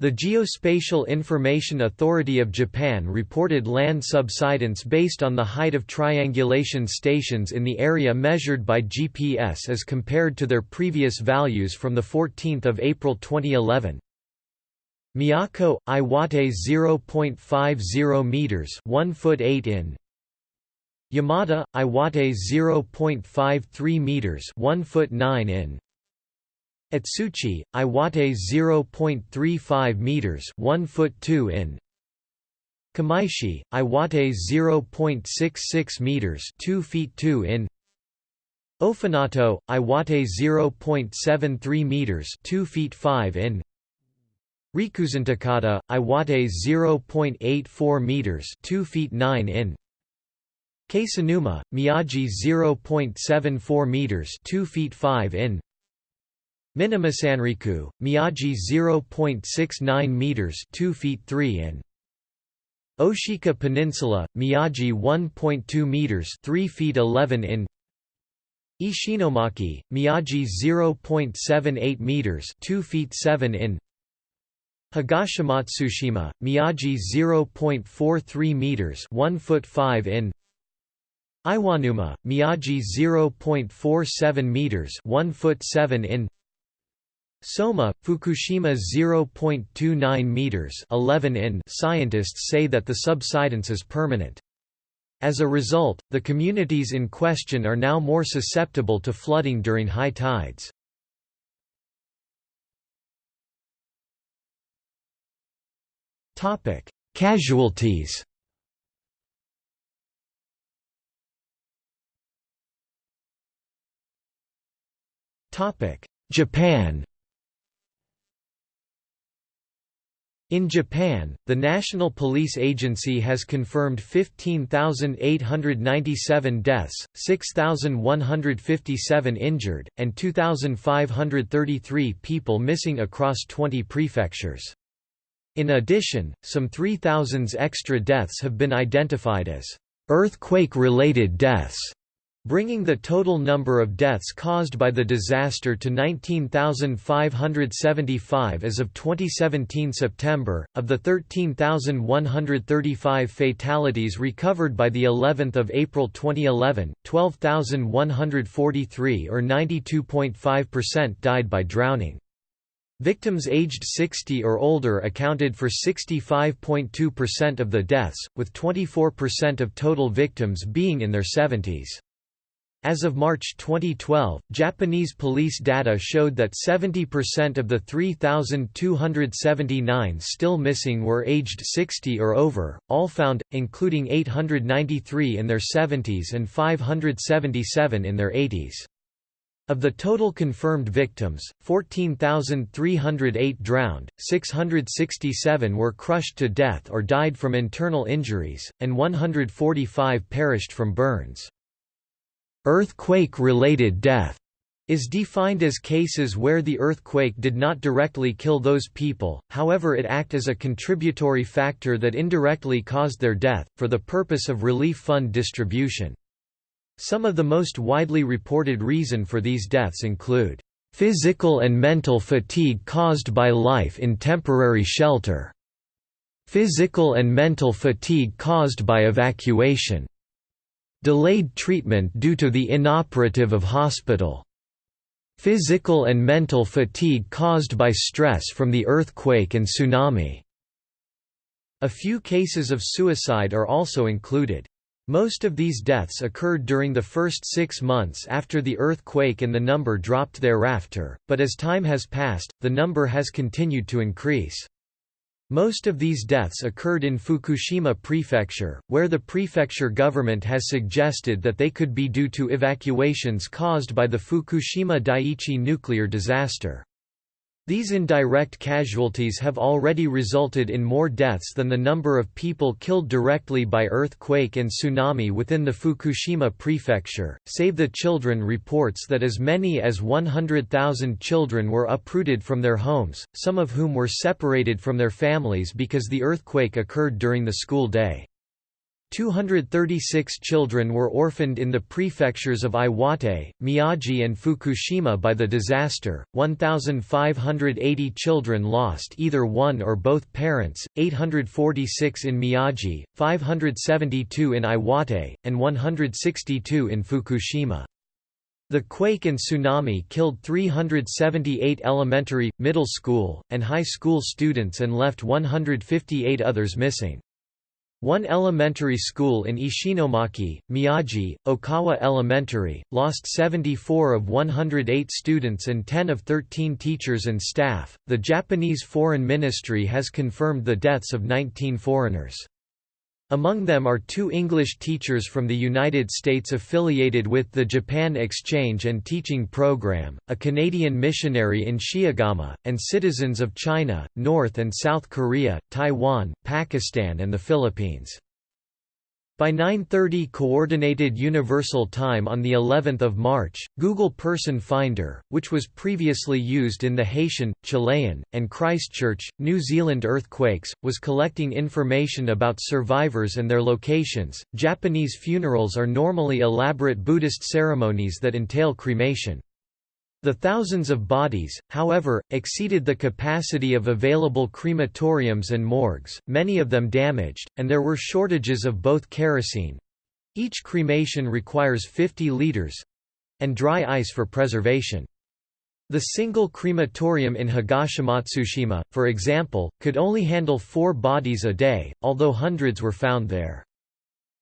The Geospatial Information Authority of Japan reported land subsidence based on the height of triangulation stations in the area measured by GPS as compared to their previous values from 14 April 2011. Miyako, Iwate 0.50 meters 1 foot 8 in Yamada, Iwate 0.53 meters 1 foot 9 in Otsuchi, Iwate 0.35 meters, 1 foot 2 in. Kamaishi, Iwate 0.66 meters, 2 feet 2 in. Ofunato, Iwate 0.73 meters, 2 feet 5 in. Rikuzentakata, Iwate 0.84 meters, 2 feet 9 in. Kesennuma, Miyagi 0.74 meters, 2 feet 5 in. Minamisanriku, Miyagi 0.69 meters, 2 feet 3 in. Oshika Peninsula, Miyagi 1.2 meters, 3 feet 11 in. Ishinomaki, Miyagi 0.78 meters, 2 feet 7 in. Higashimatsushima, Miyagi 0.43 meters, 1 foot 5 in. Iwanuma, Miyagi 0.47 meters, 1 foot 7 in. Soma, Fukushima 0.29 meters 11 in scientists say that the subsidence is permanent. As a result, the communities in question are now more susceptible to flooding during high tides. Topic: Casualties Topic: Japan In Japan, the National Police Agency has confirmed 15,897 deaths, 6,157 injured, and 2,533 people missing across 20 prefectures. In addition, some 3,000 extra deaths have been identified as earthquake-related deaths bringing the total number of deaths caused by the disaster to 19,575 as of 2017 September. Of the 13,135 fatalities recovered by the 11th of April 2011, 12,143 or 92.5% died by drowning. Victims aged 60 or older accounted for 65.2% of the deaths, with 24% of total victims being in their 70s. As of March 2012, Japanese police data showed that 70% of the 3,279 still missing were aged 60 or over, all found, including 893 in their 70s and 577 in their 80s. Of the total confirmed victims, 14,308 drowned, 667 were crushed to death or died from internal injuries, and 145 perished from burns. Earthquake-related death is defined as cases where the earthquake did not directly kill those people, however it act as a contributory factor that indirectly caused their death, for the purpose of relief fund distribution. Some of the most widely reported reason for these deaths include, "...physical and mental fatigue caused by life in temporary shelter", "...physical and mental fatigue caused by evacuation", Delayed treatment due to the inoperative of hospital. Physical and mental fatigue caused by stress from the earthquake and tsunami. A few cases of suicide are also included. Most of these deaths occurred during the first six months after the earthquake and the number dropped thereafter, but as time has passed, the number has continued to increase. Most of these deaths occurred in Fukushima Prefecture, where the prefecture government has suggested that they could be due to evacuations caused by the Fukushima Daiichi nuclear disaster. These indirect casualties have already resulted in more deaths than the number of people killed directly by earthquake and tsunami within the Fukushima prefecture. Save the Children reports that as many as 100,000 children were uprooted from their homes, some of whom were separated from their families because the earthquake occurred during the school day. 236 children were orphaned in the prefectures of Iwate, Miyagi and Fukushima by the disaster, 1,580 children lost either one or both parents, 846 in Miyagi, 572 in Iwate, and 162 in Fukushima. The quake and tsunami killed 378 elementary, middle school, and high school students and left 158 others missing. One elementary school in Ishinomaki, Miyagi, Okawa Elementary, lost 74 of 108 students and 10 of 13 teachers and staff. The Japanese Foreign Ministry has confirmed the deaths of 19 foreigners. Among them are two English teachers from the United States affiliated with the Japan Exchange and Teaching Program, a Canadian missionary in Shiogama, and citizens of China, North and South Korea, Taiwan, Pakistan and the Philippines. By 9:30 coordinated universal time on the 11th of March, Google Person Finder, which was previously used in the Haitian, Chilean, and Christchurch, New Zealand earthquakes, was collecting information about survivors and their locations. Japanese funerals are normally elaborate Buddhist ceremonies that entail cremation. The thousands of bodies, however, exceeded the capacity of available crematoriums and morgues, many of them damaged, and there were shortages of both kerosene—each cremation requires 50 liters—and dry ice for preservation. The single crematorium in Higashimatsushima, for example, could only handle four bodies a day, although hundreds were found there.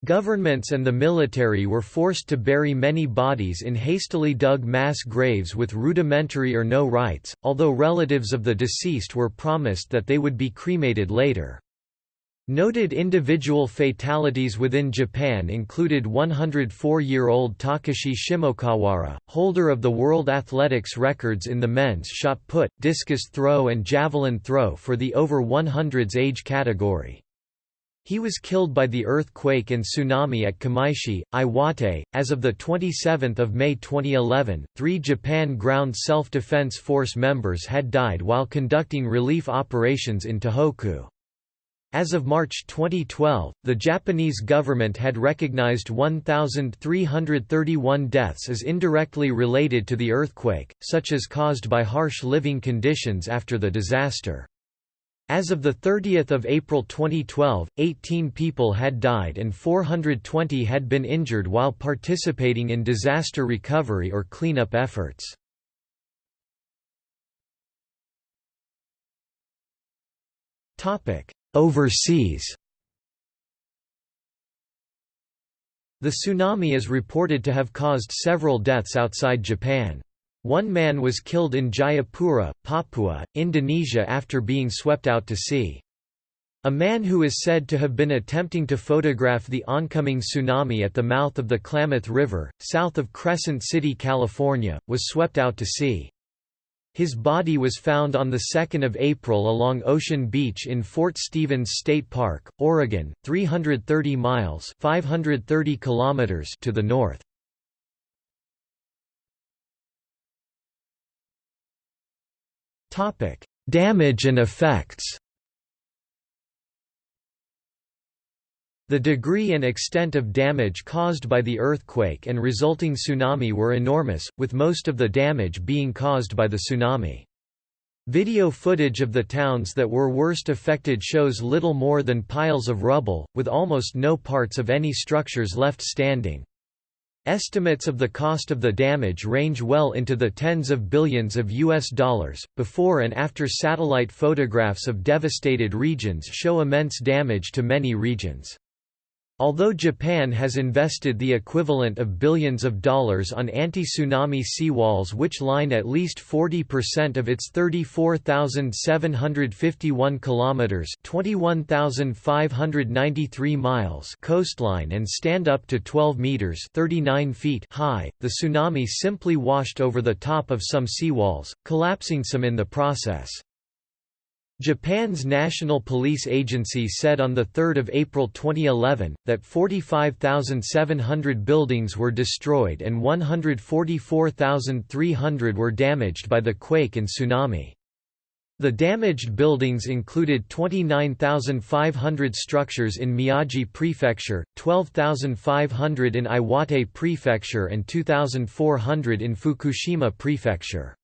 Governments and the military were forced to bury many bodies in hastily dug mass graves with rudimentary or no rites, although relatives of the deceased were promised that they would be cremated later. Noted individual fatalities within Japan included 104-year-old Takashi Shimokawara, holder of the World Athletics records in the men's shot put, discus throw and javelin throw for the over 100s age category. He was killed by the earthquake and tsunami at Kamaishi, Iwate. As of the 27th of May 2011, 3 Japan Ground Self-Defense Force members had died while conducting relief operations in Tohoku. As of March 2012, the Japanese government had recognized 1,331 deaths as indirectly related to the earthquake, such as caused by harsh living conditions after the disaster. As of 30 April 2012, 18 people had died and 420 had been injured while participating in disaster recovery or cleanup efforts. Overseas The tsunami is reported to have caused several deaths outside Japan. One man was killed in Jayapura, Papua, Indonesia after being swept out to sea. A man who is said to have been attempting to photograph the oncoming tsunami at the mouth of the Klamath River, south of Crescent City, California, was swept out to sea. His body was found on 2 April along Ocean Beach in Fort Stevens State Park, Oregon, 330 miles 530 kilometers to the north. Damage and effects The degree and extent of damage caused by the earthquake and resulting tsunami were enormous, with most of the damage being caused by the tsunami. Video footage of the towns that were worst affected shows little more than piles of rubble, with almost no parts of any structures left standing. Estimates of the cost of the damage range well into the tens of billions of US dollars. Before and after satellite photographs of devastated regions show immense damage to many regions. Although Japan has invested the equivalent of billions of dollars on anti-tsunami seawalls which line at least 40% of its 34,751 kilometers, 21,593 miles coastline and stand up to 12 meters, 39 feet high, the tsunami simply washed over the top of some seawalls, collapsing some in the process. Japan's National Police Agency said on 3 April 2011, that 45,700 buildings were destroyed and 144,300 were damaged by the quake and tsunami. The damaged buildings included 29,500 structures in Miyagi Prefecture, 12,500 in Iwate Prefecture and 2,400 in Fukushima Prefecture.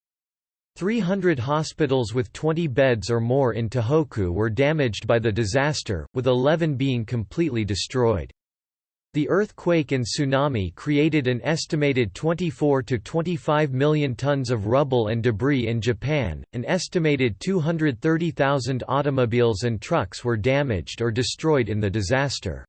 300 hospitals with 20 beds or more in Tohoku were damaged by the disaster, with 11 being completely destroyed. The earthquake and tsunami created an estimated 24 to 25 million tons of rubble and debris in Japan. An estimated 230,000 automobiles and trucks were damaged or destroyed in the disaster.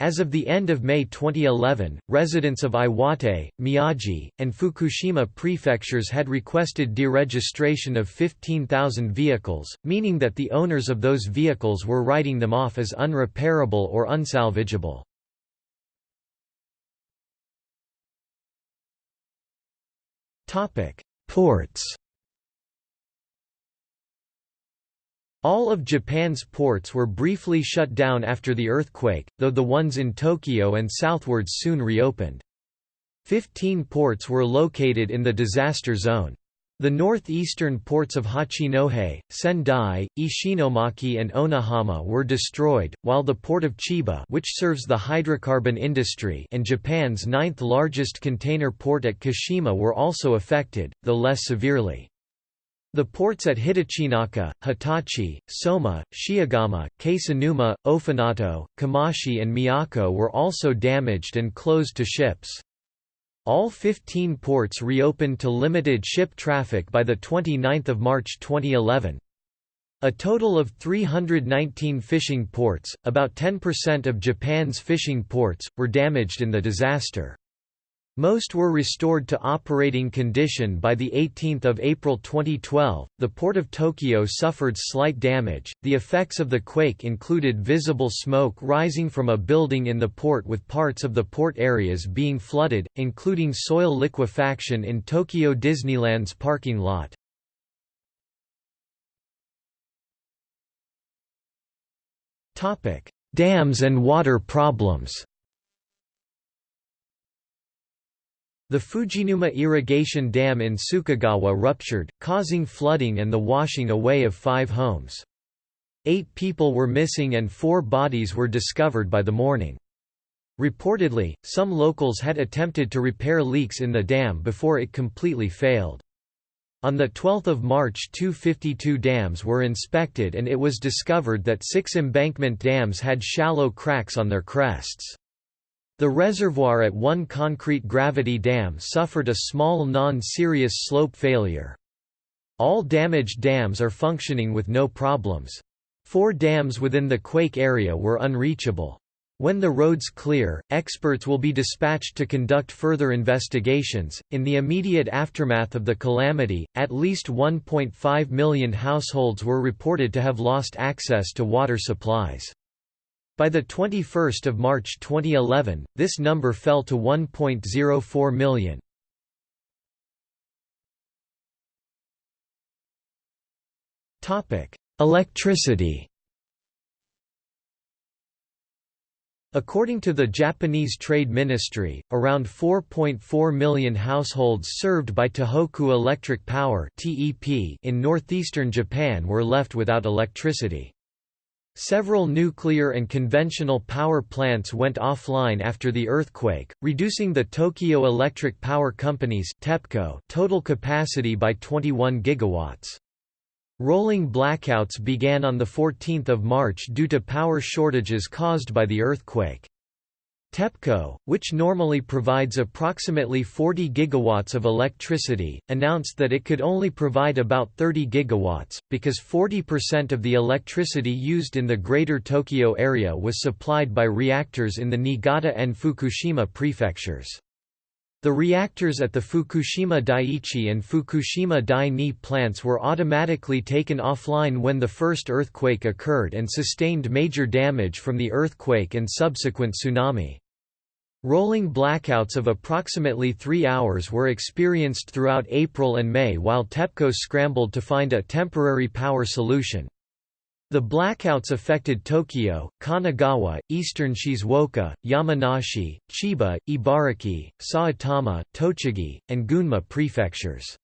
As of the end of May 2011, residents of Iwate, Miyagi, and Fukushima prefectures had requested deregistration of 15,000 vehicles, meaning that the owners of those vehicles were writing them off as unrepairable or unsalvageable. Ports All of Japan's ports were briefly shut down after the earthquake, though the ones in Tokyo and southwards soon reopened. Fifteen ports were located in the disaster zone. The northeastern ports of Hachinohe, Sendai, Ishinomaki and Onahama were destroyed, while the port of Chiba which serves the hydrocarbon industry and Japan's ninth largest container port at Kashima were also affected, though less severely. The ports at Hitachinaka, Hitachi, Soma, Shiogama, Kesennuma, Ofunato, Kamaishi and Miyako were also damaged and closed to ships. All 15 ports reopened to limited ship traffic by 29 March 2011. A total of 319 fishing ports, about 10% of Japan's fishing ports, were damaged in the disaster. Most were restored to operating condition by the 18th of April 2012. The port of Tokyo suffered slight damage. The effects of the quake included visible smoke rising from a building in the port with parts of the port areas being flooded, including soil liquefaction in Tokyo Disneyland's parking lot. Topic: Dams and water problems. The Fujinuma irrigation dam in Sukagawa ruptured, causing flooding and the washing away of five homes. Eight people were missing and four bodies were discovered by the morning. Reportedly, some locals had attempted to repair leaks in the dam before it completely failed. On 12 March 252 dams were inspected and it was discovered that six embankment dams had shallow cracks on their crests. The reservoir at one concrete gravity dam suffered a small non-serious slope failure. All damaged dams are functioning with no problems. Four dams within the quake area were unreachable. When the roads clear, experts will be dispatched to conduct further investigations. In the immediate aftermath of the calamity, at least 1.5 million households were reported to have lost access to water supplies. By 21 March 2011, this number fell to 1.04 million. Electricity According to the Japanese Trade Ministry, around 4.4 million households served by Tohoku Electric Power in northeastern Japan were left without electricity. Several nuclear and conventional power plants went offline after the earthquake, reducing the Tokyo Electric Power Company's TEPCO total capacity by 21 gigawatts. Rolling blackouts began on 14 March due to power shortages caused by the earthquake. TEPCO, which normally provides approximately 40 gigawatts of electricity, announced that it could only provide about 30 gigawatts, because 40% of the electricity used in the Greater Tokyo area was supplied by reactors in the Niigata and Fukushima prefectures. The reactors at the Fukushima Daiichi and Fukushima Dai-Ni plants were automatically taken offline when the first earthquake occurred and sustained major damage from the earthquake and subsequent tsunami. Rolling blackouts of approximately three hours were experienced throughout April and May while TEPCO scrambled to find a temporary power solution. The blackouts affected Tokyo, Kanagawa, eastern Shizuoka, Yamanashi, Chiba, Ibaraki, Saitama, Tochigi, and Gunma prefectures.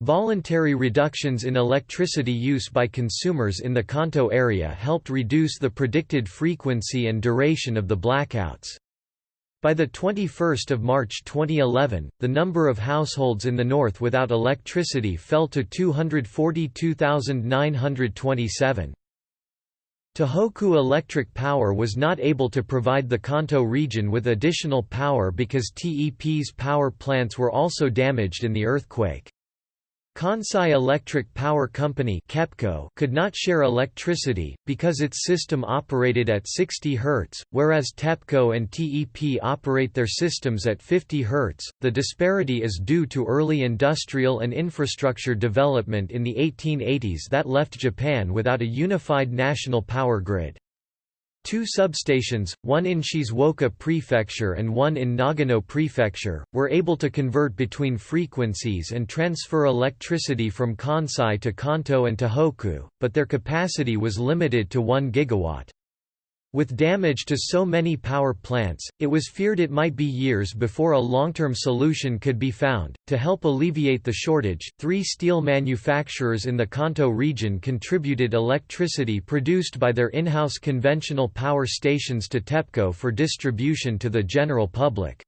Voluntary reductions in electricity use by consumers in the Kanto area helped reduce the predicted frequency and duration of the blackouts. By 21 March 2011, the number of households in the north without electricity fell to 242,927. Tohoku Electric Power was not able to provide the Kanto region with additional power because TEP's power plants were also damaged in the earthquake. Kansai Electric Power Company could not share electricity, because its system operated at 60 Hz, whereas TEPCO and TEP operate their systems at 50 Hz. The disparity is due to early industrial and infrastructure development in the 1880s that left Japan without a unified national power grid. Two substations, one in Shizuoka Prefecture and one in Nagano Prefecture, were able to convert between frequencies and transfer electricity from Kansai to Kanto and Tohoku, but their capacity was limited to 1 gigawatt. With damage to so many power plants, it was feared it might be years before a long-term solution could be found. To help alleviate the shortage, three steel manufacturers in the Kanto region contributed electricity produced by their in-house conventional power stations to TEPCO for distribution to the general public.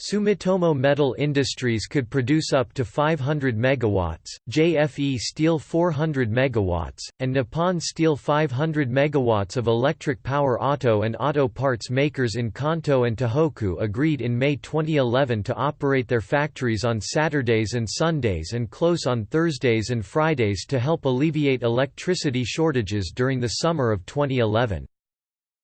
Sumitomo Metal Industries could produce up to 500 megawatts, JFE Steel 400 megawatts, and Nippon Steel 500 megawatts of electric power auto and auto parts makers in Kanto and Tohoku agreed in May 2011 to operate their factories on Saturdays and Sundays and close on Thursdays and Fridays to help alleviate electricity shortages during the summer of 2011.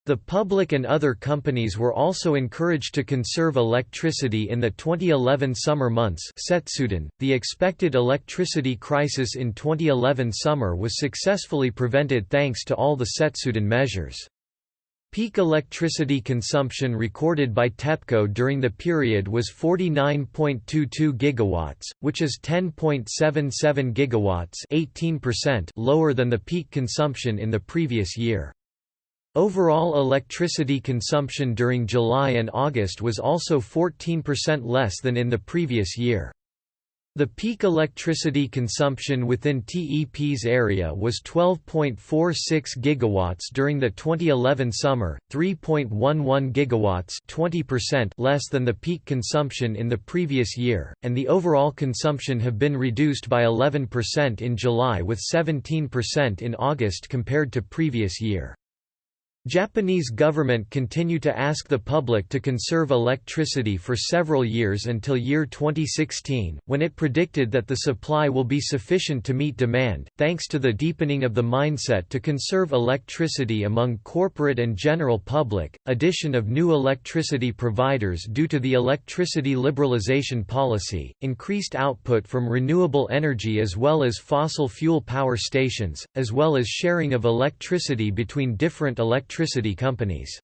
The public and other companies were also encouraged to conserve electricity in the 2011 summer months .The expected electricity crisis in 2011 summer was successfully prevented thanks to all the Setsuden measures. Peak electricity consumption recorded by TEPCO during the period was 49.22 gigawatts, which is 10.77 gigawatts, 18% lower than the peak consumption in the previous year. Overall electricity consumption during July and August was also 14% less than in the previous year. The peak electricity consumption within TEP's area was 12.46 gigawatts during the 2011 summer, 3.11 gigawatts 20% less than the peak consumption in the previous year, and the overall consumption have been reduced by 11% in July with 17% in August compared to previous year. Japanese government continue to ask the public to conserve electricity for several years until year 2016, when it predicted that the supply will be sufficient to meet demand, thanks to the deepening of the mindset to conserve electricity among corporate and general public, addition of new electricity providers due to the electricity liberalization policy, increased output from renewable energy as well as fossil fuel power stations, as well as sharing of electricity between different electricity electricity companies.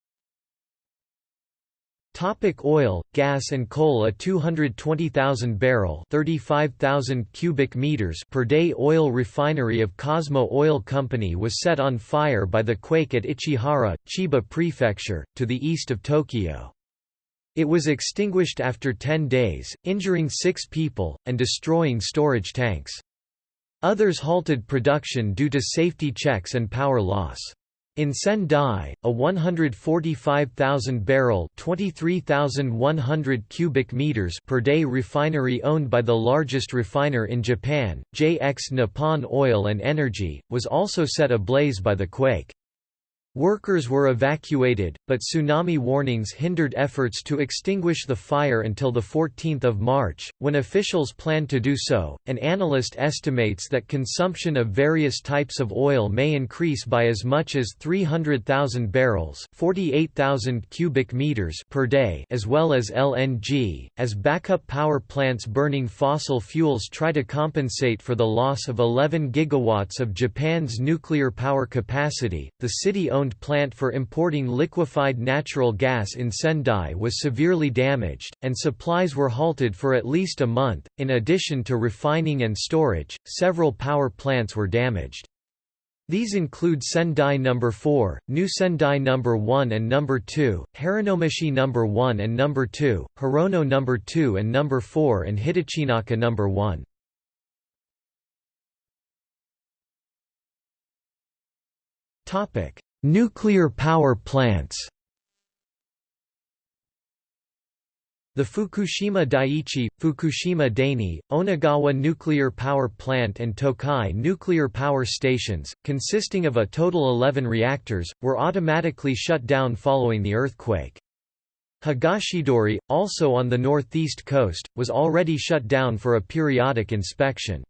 Topic oil, gas and coal A 220,000 barrel 35,000 cubic meters per day oil refinery of Cosmo Oil Company was set on fire by the quake at Ichihara, Chiba Prefecture, to the east of Tokyo. It was extinguished after 10 days, injuring six people, and destroying storage tanks. Others halted production due to safety checks and power loss. In Sendai, a 145,000-barrel (23,100 cubic meters) per day refinery owned by the largest refiner in Japan, JX Nippon Oil and Energy, was also set ablaze by the quake. Workers were evacuated, but tsunami warnings hindered efforts to extinguish the fire until 14 March, when officials planned to do so. An analyst estimates that consumption of various types of oil may increase by as much as 300,000 barrels (48,000 cubic meters) per day, as well as LNG, as backup power plants burning fossil fuels try to compensate for the loss of 11 gigawatts of Japan's nuclear power capacity. The city plant for importing liquefied natural gas in Sendai was severely damaged, and supplies were halted for at least a month. In addition to refining and storage, several power plants were damaged. These include Sendai No. 4, New Sendai No. 1 and No. 2, Haramachi No. 1 and No. 2, Hirono No. 2 and No. 4 and Hitachinaka No. 1. Topic: Nuclear power plants The Fukushima Daiichi, Fukushima Daini, Onagawa Nuclear Power Plant and Tokai Nuclear Power Stations, consisting of a total 11 reactors, were automatically shut down following the earthquake. Higashidori, also on the northeast coast, was already shut down for a periodic inspection.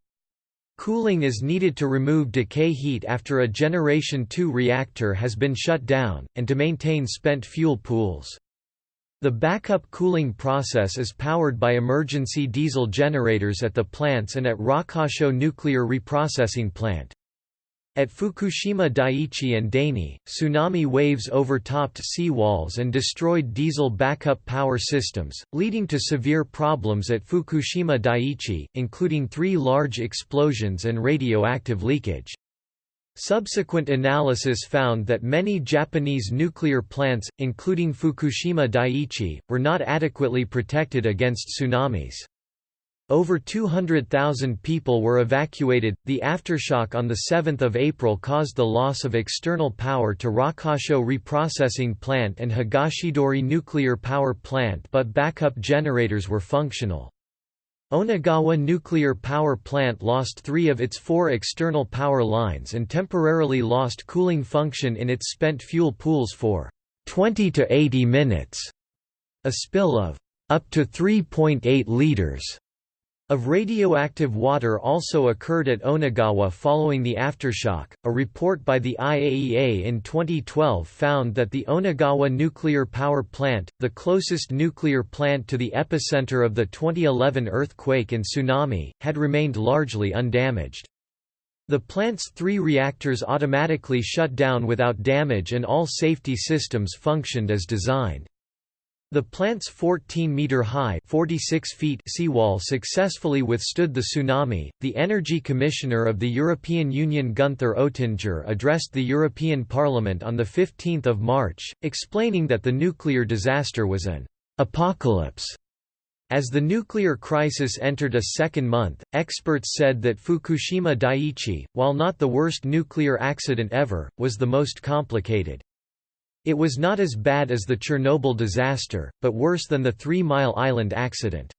Cooling is needed to remove decay heat after a Generation 2 reactor has been shut down, and to maintain spent fuel pools. The backup cooling process is powered by emergency diesel generators at the plants and at Rokkasho Nuclear Reprocessing Plant. At Fukushima Daiichi and Daini, tsunami waves overtopped seawalls and destroyed diesel backup power systems, leading to severe problems at Fukushima Daiichi, including three large explosions and radioactive leakage. Subsequent analysis found that many Japanese nuclear plants, including Fukushima Daiichi, were not adequately protected against tsunamis. Over 200,000 people were evacuated. The aftershock on 7 April caused the loss of external power to Rokkasho Reprocessing Plant and Higashidori Nuclear Power Plant but backup generators were functional. Onagawa Nuclear Power Plant lost three of its four external power lines and temporarily lost cooling function in its spent fuel pools for 20 to 80 minutes. A spill of up to 3.8 liters Of radioactive water also occurred at Onagawa following the aftershock. A report by the IAEA in 2012 found that the Onagawa nuclear power plant, the closest nuclear plant to the epicenter of the 2011 earthquake and tsunami, had remained largely undamaged. The plant's three reactors automatically shut down without damage and all safety systems functioned as designed. The plant's 14-meter-high (46 feet) seawall successfully withstood the tsunami. The Energy Commissioner of the European Union Gunther Oettinger addressed the European Parliament on the 15th of March, explaining that the nuclear disaster was an apocalypse. As the nuclear crisis entered a second month, experts said that Fukushima Daiichi, while not the worst nuclear accident ever, was the most complicated. It was not as bad as the Chernobyl disaster, but worse than the Three Mile Island accident.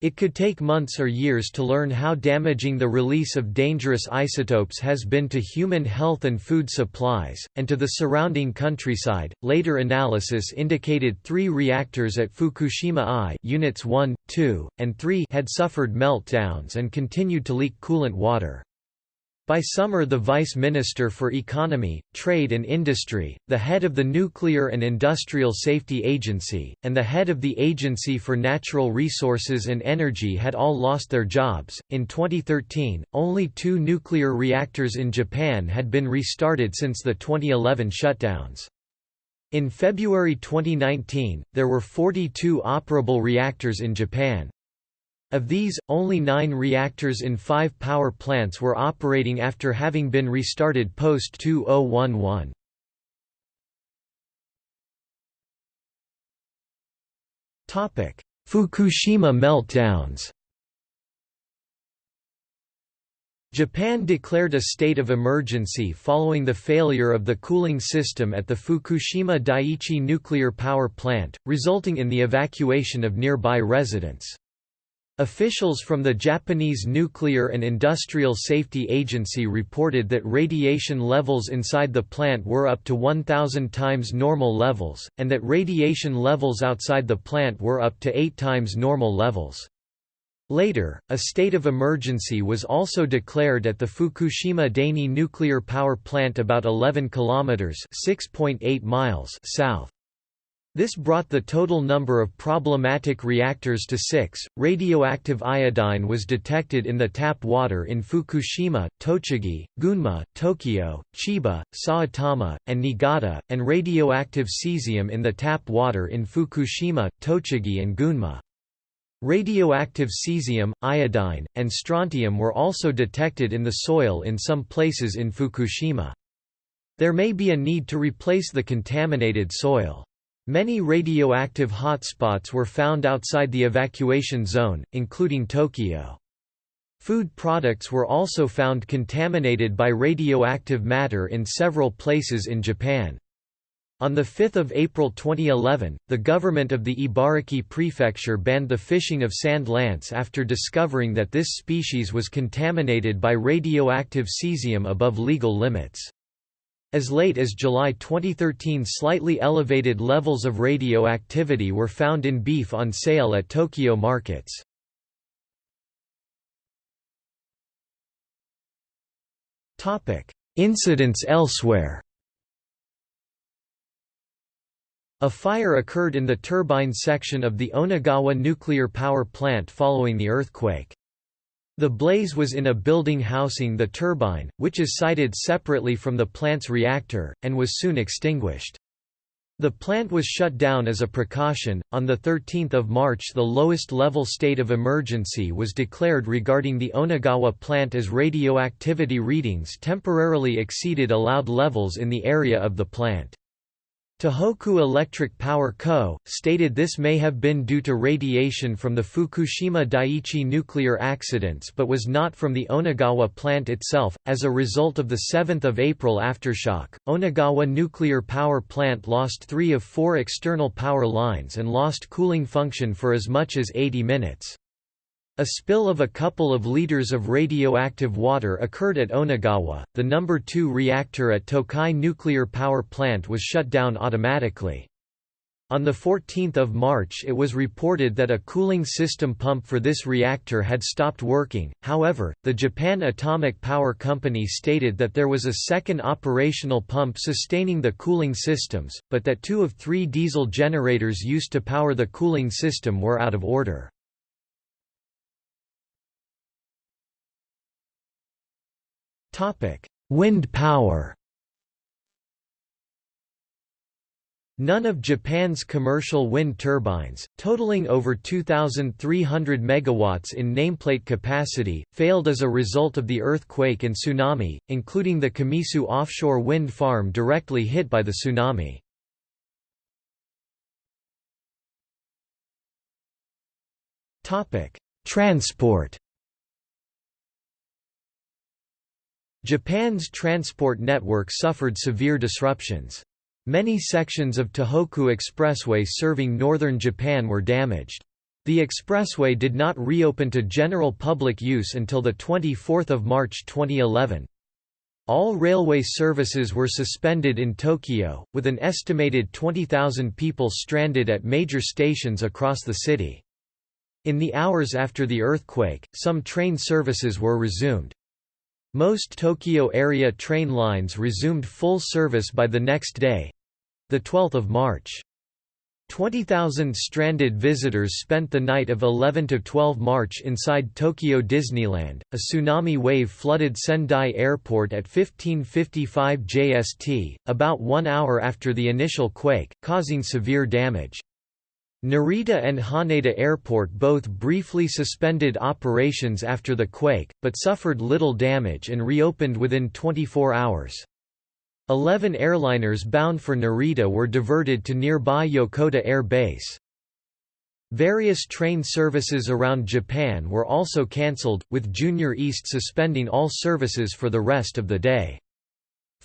It could take months or years to learn how damaging the release of dangerous isotopes has been to human health and food supplies, and to the surrounding countryside. Later analysis indicated three reactors at Fukushima I units 1, 2, and 3 had suffered meltdowns and continued to leak coolant water. By summer the Vice Minister for Economy, Trade and Industry, the head of the Nuclear and Industrial Safety Agency, and the head of the Agency for Natural Resources and Energy had all lost their jobs. In 2013, only two nuclear reactors in Japan had been restarted since the 2011 shutdowns. In February 2019, there were 42 operable reactors in Japan. Of these, only nine reactors in five power plants were operating after having been restarted post-2011. Fukushima meltdowns Japan declared a state of emergency following the failure of the cooling system at the Fukushima Daiichi nuclear power plant, resulting in the evacuation of nearby residents. Officials from the Japanese Nuclear and Industrial Safety Agency reported that radiation levels inside the plant were up to 1,000 times normal levels, and that radiation levels outside the plant were up to 8 times normal levels. Later, a state of emergency was also declared at the Fukushima Daini nuclear power plant about 11 kilometers (6.8 miles) south. This brought the total number of problematic reactors to six. Radioactive iodine was detected in the tap water in Fukushima, Tochigi, Gunma, Tokyo, Chiba, Saitama, and Niigata, and radioactive cesium in the tap water in Fukushima, Tochigi, and Gunma. Radioactive cesium, iodine, and strontium were also detected in the soil in some places in Fukushima. There may be a need to replace the contaminated soil. Many radioactive hotspots were found outside the evacuation zone, including Tokyo. Food products were also found contaminated by radioactive matter in several places in Japan. On 5 April 2011, the government of the Ibaraki prefecture banned the fishing of sand lance after discovering that this species was contaminated by radioactive cesium above legal limits. As late as July 2013 slightly elevated levels of radioactivity were found in beef on sale at Tokyo markets. Incidents elsewhere A fire occurred in the turbine section of the Onagawa nuclear power plant following the earthquake. The blaze was in a building housing the turbine, which is sited separately from the plant's reactor, and was soon extinguished. The plant was shut down as a precaution. On the 13th of March, the lowest level state of emergency was declared regarding the Onagawa plant as radioactivity readings temporarily exceeded allowed levels in the area of the plant. Tohoku Electric Power Co., stated this may have been due to radiation from the Fukushima Daiichi nuclear accidents but was not from the Onagawa plant itself. As a result of the 7th of April aftershock, Onagawa nuclear power plant lost three of four external power lines and lost cooling function for as much as 80 minutes. A spill of a couple of liters of radioactive water occurred at Onagawa. The number 2 reactor at Tokai nuclear power plant was shut down automatically. On 14 March it was reported that a cooling system pump for this reactor had stopped working, however, the Japan Atomic Power Company stated that there was a second operational pump sustaining the cooling systems, but that two of three diesel generators used to power the cooling system were out of order. Wind power. None of Japan's commercial wind turbines, totaling over 2,300 megawatts in nameplate capacity, failed as a result of the earthquake and tsunami, including the Kamisu offshore wind farm directly hit by the tsunami. Transport Japan's transport network suffered severe disruptions. Many sections of Tohoku Expressway serving northern Japan were damaged. The expressway did not reopen to general public use until 24 March 2011. All railway services were suspended in Tokyo, with an estimated 20,000 people stranded at major stations across the city. In the hours after the earthquake, some train services were resumed. Most Tokyo area train lines resumed full service by the next day 12 March. 20,000 stranded visitors spent the night of 11 to 12 March inside Tokyo Disneyland. A tsunami wave flooded Sendai Airport at 1555 JST, about 1 hour after the initial quake, causing severe damage. Narita and Haneda Airport both briefly suspended operations after the quake, but suffered little damage and reopened within 24 hours. Eleven airliners bound for Narita were diverted to nearby Yokota Air Base. Various train services around Japan were also cancelled, with Junior East suspending all services for the rest of the day.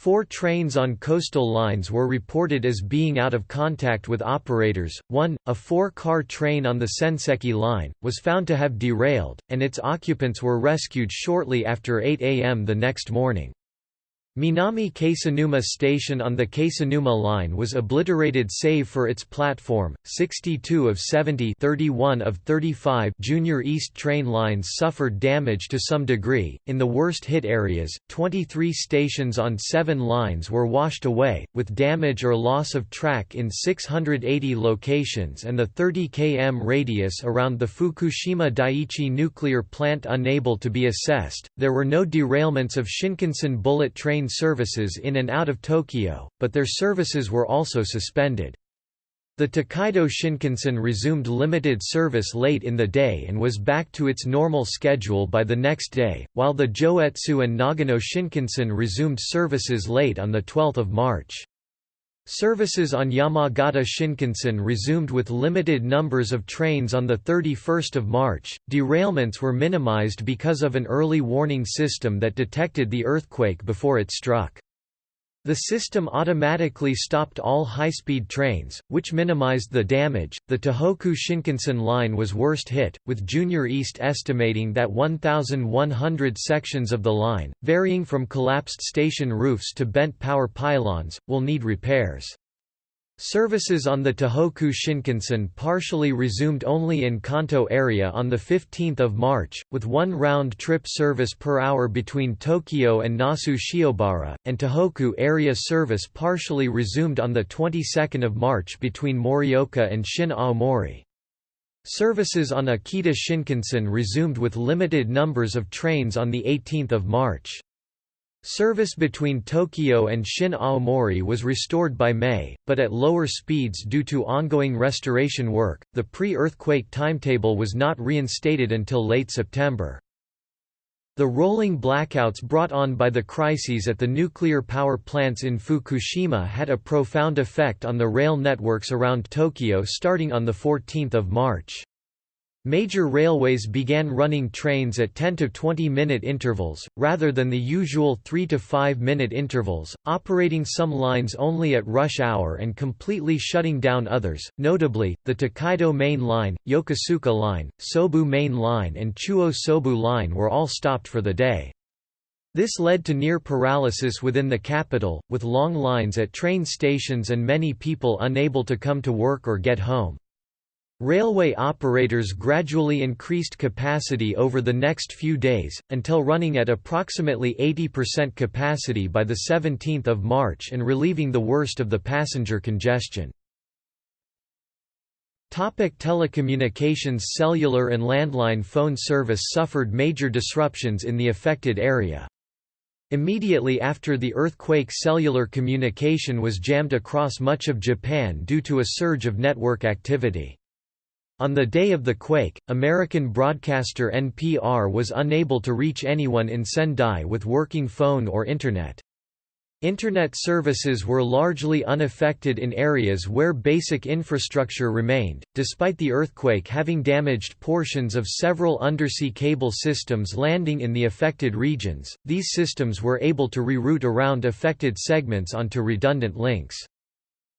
Four trains on coastal lines were reported as being out of contact with operators. One, a four-car train on the Senseki line, was found to have derailed, and its occupants were rescued shortly after 8 a.m. the next morning. Minami Kesennuma station on the Kesennuma line was obliterated save for its platform. 62 of 70 31 of 35 Junior East train lines suffered damage to some degree. In the worst hit areas, 23 stations on 7 lines were washed away, with damage or loss of track in 680 locations and the 30 km radius around the Fukushima Daiichi nuclear plant unable to be assessed. There were no derailments of Shinkansen bullet train services in and out of Tokyo, but their services were also suspended. The Tokaido Shinkansen resumed limited service late in the day and was back to its normal schedule by the next day, while the Joetsu and Nagano Shinkansen resumed services late on 12 March. Services on Yamagata Shinkansen resumed with limited numbers of trains on 31 March. Derailments were minimized because of an early warning system that detected the earthquake before it struck. The system automatically stopped all high-speed trains, which minimized the damage. The Tohoku Shinkansen line was worst hit, with Junior East estimating that 1,100 sections of the line, varying from collapsed station roofs to bent power pylons, will need repairs. Services on the Tohoku Shinkansen partially resumed only in Kanto area on 15 March, with one round-trip service per hour between Tokyo and Nasu Shiobara, and Tohoku area service partially resumed on the 22nd of March between Morioka and Shin Aomori. Services on Akita Shinkansen resumed with limited numbers of trains on 18 March. Service between Tokyo and Shin Aomori was restored by May, but at lower speeds due to ongoing restoration work. The pre earthquake timetable was not reinstated until late September. The rolling blackouts brought on by the crises at the nuclear power plants in Fukushima had a profound effect on the rail networks around Tokyo starting on 14 March. Major railways began running trains at 10 to 20 minute intervals, rather than the usual 3 to 5 minute intervals, operating some lines only at rush hour and completely shutting down others, notably, the Tokaido Main Line, Yokosuka Line, Sobu Main Line and Chuo Sobu Line were all stopped for the day. This led to near paralysis within the capital, with long lines at train stations and many people unable to come to work or get home. Railway operators gradually increased capacity over the next few days, until running at approximately 80% capacity by 17 March and relieving the worst of the passenger congestion. Topic telecommunications Cellular and landline phone service suffered major disruptions in the affected area. Immediately after the earthquake cellular communication was jammed across much of Japan due to a surge of network activity. On the day of the quake, American broadcaster NPR was unable to reach anyone in Sendai with working phone or Internet. Internet services were largely unaffected in areas where basic infrastructure remained, despite the earthquake having damaged portions of several undersea cable systems landing in the affected regions. These systems were able to reroute around affected segments onto redundant links.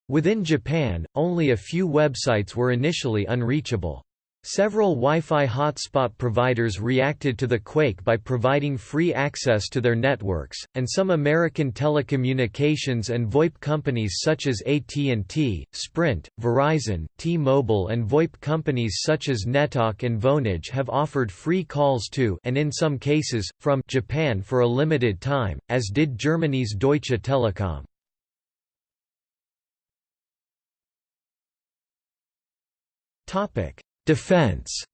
Within Japan, only a few websites were initially unreachable. Several Wi-Fi hotspot providers reacted to the quake by providing free access to their networks, and some American telecommunications and VoIP companies such as AT&T, Sprint, Verizon, T-Mobile and VoIP companies such as Netalk and Vonage have offered free calls to and in some cases, from Japan for a limited time, as did Germany's Deutsche Telekom. Topic Defense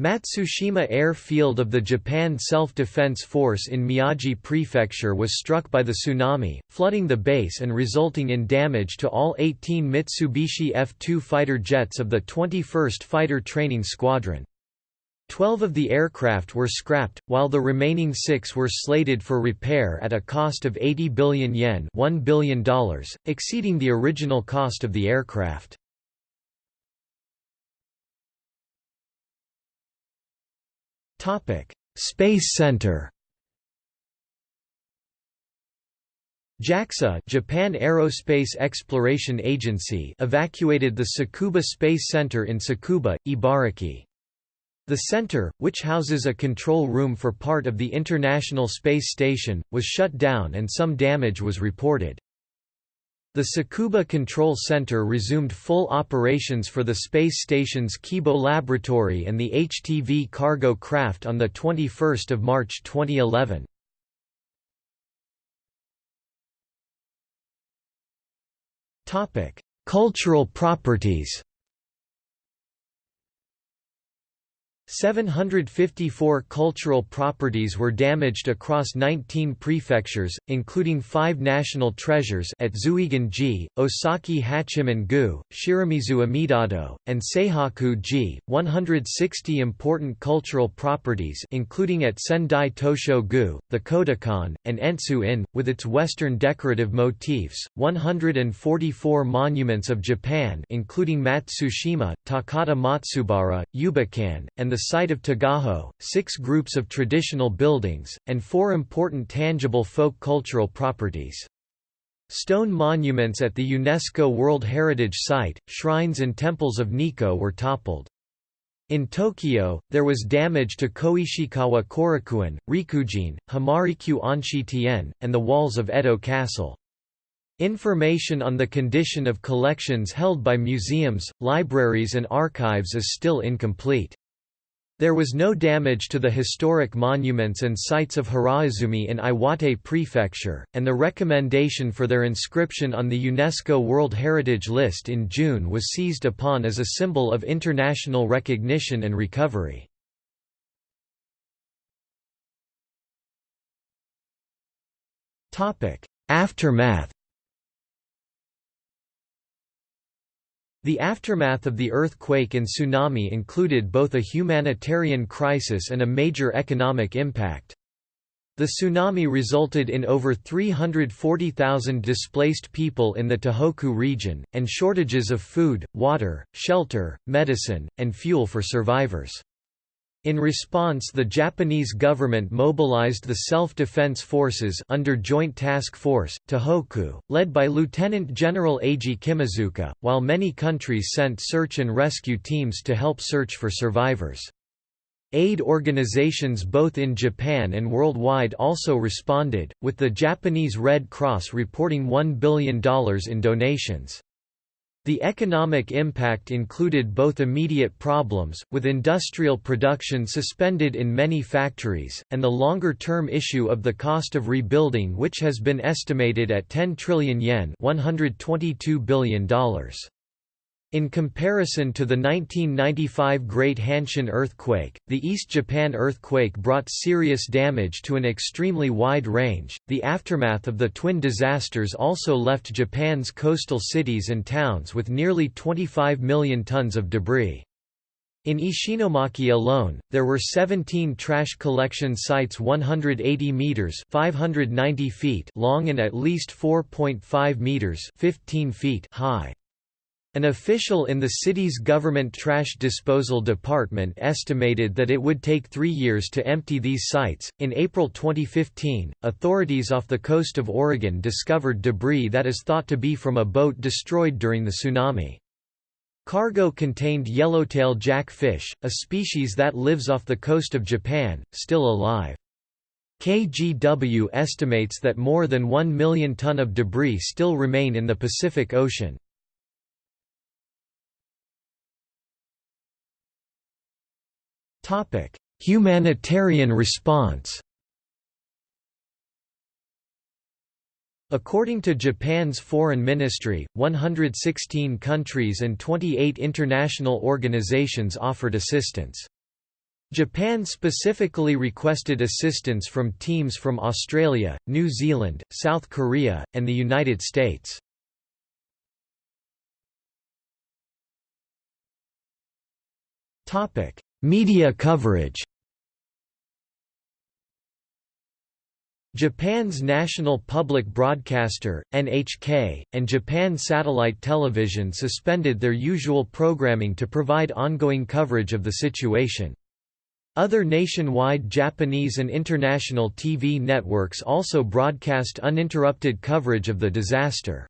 Matsushima Air Field of the Japan Self-Defense Force in Miyagi Prefecture was struck by the tsunami, flooding the base and resulting in damage to all 18 Mitsubishi F-2 fighter jets of the 21st Fighter Training Squadron. Twelve of the aircraft were scrapped, while the remaining six were slated for repair at a cost of 80 billion yen $1 billion, exceeding the original cost of the aircraft. Space Center JAXA Japan Aerospace Exploration Agency evacuated the Tsukuba Space Center in Tsukuba, Ibaraki. The center, which houses a control room for part of the International Space Station, was shut down and some damage was reported. The Tsukuba Control Center resumed full operations for the space station's Kibo laboratory and the HTV cargo craft on 21 March 2011. Cultural properties 754 cultural properties were damaged across 19 prefectures, including five national treasures at Zuigan-ji, Osaki Hachiman-gu, Shiramizu Amidado, and Seihaku-ji, 160 important cultural properties including at Sendai Tosho-gu, the Kodokan, and Entsu-in, with its western decorative motifs, 144 monuments of Japan including Matsushima, Takata Matsubara, Yubakan, and the site of Tagajo, six groups of traditional buildings, and four important tangible folk cultural properties. Stone monuments at the UNESCO World Heritage Site, shrines and temples of Nikko were toppled. In Tokyo, there was damage to Koishikawa Korakuen, Rikugien, Hamarikyu Onshi Teien, and the walls of Edo Castle. Information on the condition of collections held by museums, libraries and archives is still incomplete. There was no damage to the historic monuments and sites of Hiraizumi in Iwate Prefecture, and the recommendation for their inscription on the UNESCO World Heritage List in June was seized upon as a symbol of international recognition and recovery. Aftermath The aftermath of the earthquake and tsunami included both a humanitarian crisis and a major economic impact. The tsunami resulted in over 340,000 displaced people in the Tohoku region, and shortages of food, water, shelter, medicine, and fuel for survivors. In response the Japanese government mobilized the Self-Defense Forces under Joint Task Force, Tohoku, led by Lieutenant General Eiji Kimizuka, while many countries sent search and rescue teams to help search for survivors. Aid organizations both in Japan and worldwide also responded, with the Japanese Red Cross reporting $1 billion in donations. The economic impact included both immediate problems, with industrial production suspended in many factories, and the longer-term issue of the cost of rebuilding which has been estimated at 10 trillion yen $122 billion. In comparison to the 1995 Great Hanshin earthquake, the East Japan earthquake brought serious damage to an extremely wide range. The aftermath of the twin disasters also left Japan's coastal cities and towns with nearly 25 million tons of debris. In Ishinomaki alone, there were 17 trash collection sites 180 meters (590 feet) long and at least 4.5 meters (15 feet) high. An official in the city's government trash disposal department estimated that it would take three years to empty these sites. In April 2015, authorities off the coast of Oregon discovered debris that is thought to be from a boat destroyed during the tsunami. Cargo contained yellowtail jackfish, a species that lives off the coast of Japan, still alive. KGW estimates that more than 1 million ton of debris still remain in the Pacific Ocean. Topic: Humanitarian response. According to Japan's foreign ministry, 116 countries and 28 international organizations offered assistance. Japan specifically requested assistance from teams from Australia, New Zealand, South Korea, and the United States. Media coverage Japan's national public broadcaster, NHK, and Japan Satellite Television suspended their usual programming to provide ongoing coverage of the situation. Other nationwide Japanese and international TV networks also broadcast uninterrupted coverage of the disaster.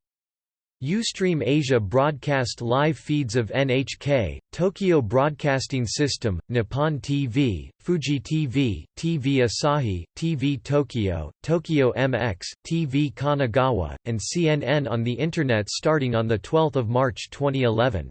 Ustream Asia broadcast live feeds of NHK, Tokyo Broadcasting System, Nippon TV, Fuji TV, TV Asahi, TV Tokyo, Tokyo MX, TV Kanagawa, and CNN on the Internet starting on 12 March 2011.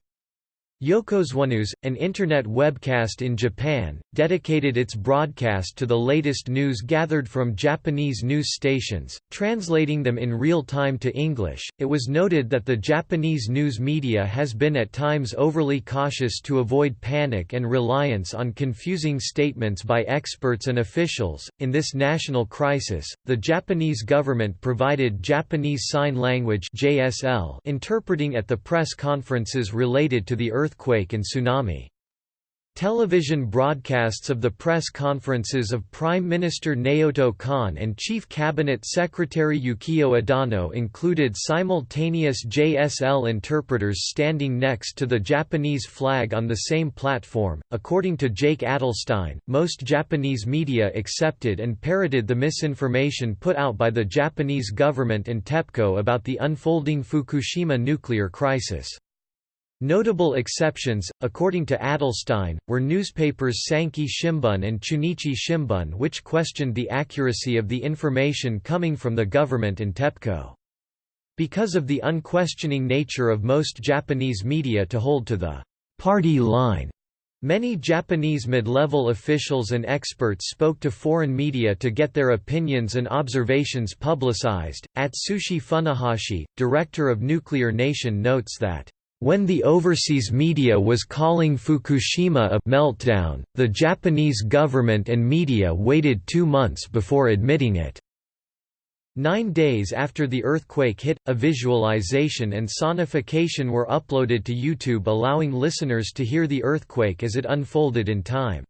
YokosoNews, an Internet webcast in Japan, dedicated its broadcast to the latest news gathered from Japanese news stations, translating them in real time to English. It was noted that the Japanese news media has been at times overly cautious to avoid panic and reliance on confusing statements by experts and officials. In this national crisis, the Japanese government provided Japanese Sign Language (JSL) interpreting at the press conferences related to the earth earthquake and tsunami. Television broadcasts of the press conferences of Prime Minister Naoto Kan and Chief Cabinet Secretary Yukio Edano included simultaneous JSL interpreters standing next to the Japanese flag on the same platform. According to Jake Adelstein, most Japanese media accepted and parroted the misinformation put out by the Japanese government and TEPCO about the unfolding Fukushima nuclear crisis. Notable exceptions, according to Adelstein, were newspapers Sankei Shimbun and Chunichi Shimbun which questioned the accuracy of the information coming from the government and TEPCO. Because of the unquestioning nature of most Japanese media to hold to the party line, Many Japanese mid-level officials and experts spoke to foreign media to get their opinions and observations publicized. Atsushi Funahashi, director of Nuclear Nation notes that when the overseas media was calling Fukushima a meltdown, the Japanese government and media waited two months before admitting it. Nine days after the earthquake hit, a visualization and sonification were uploaded to YouTube allowing listeners to hear the earthquake as it unfolded in time.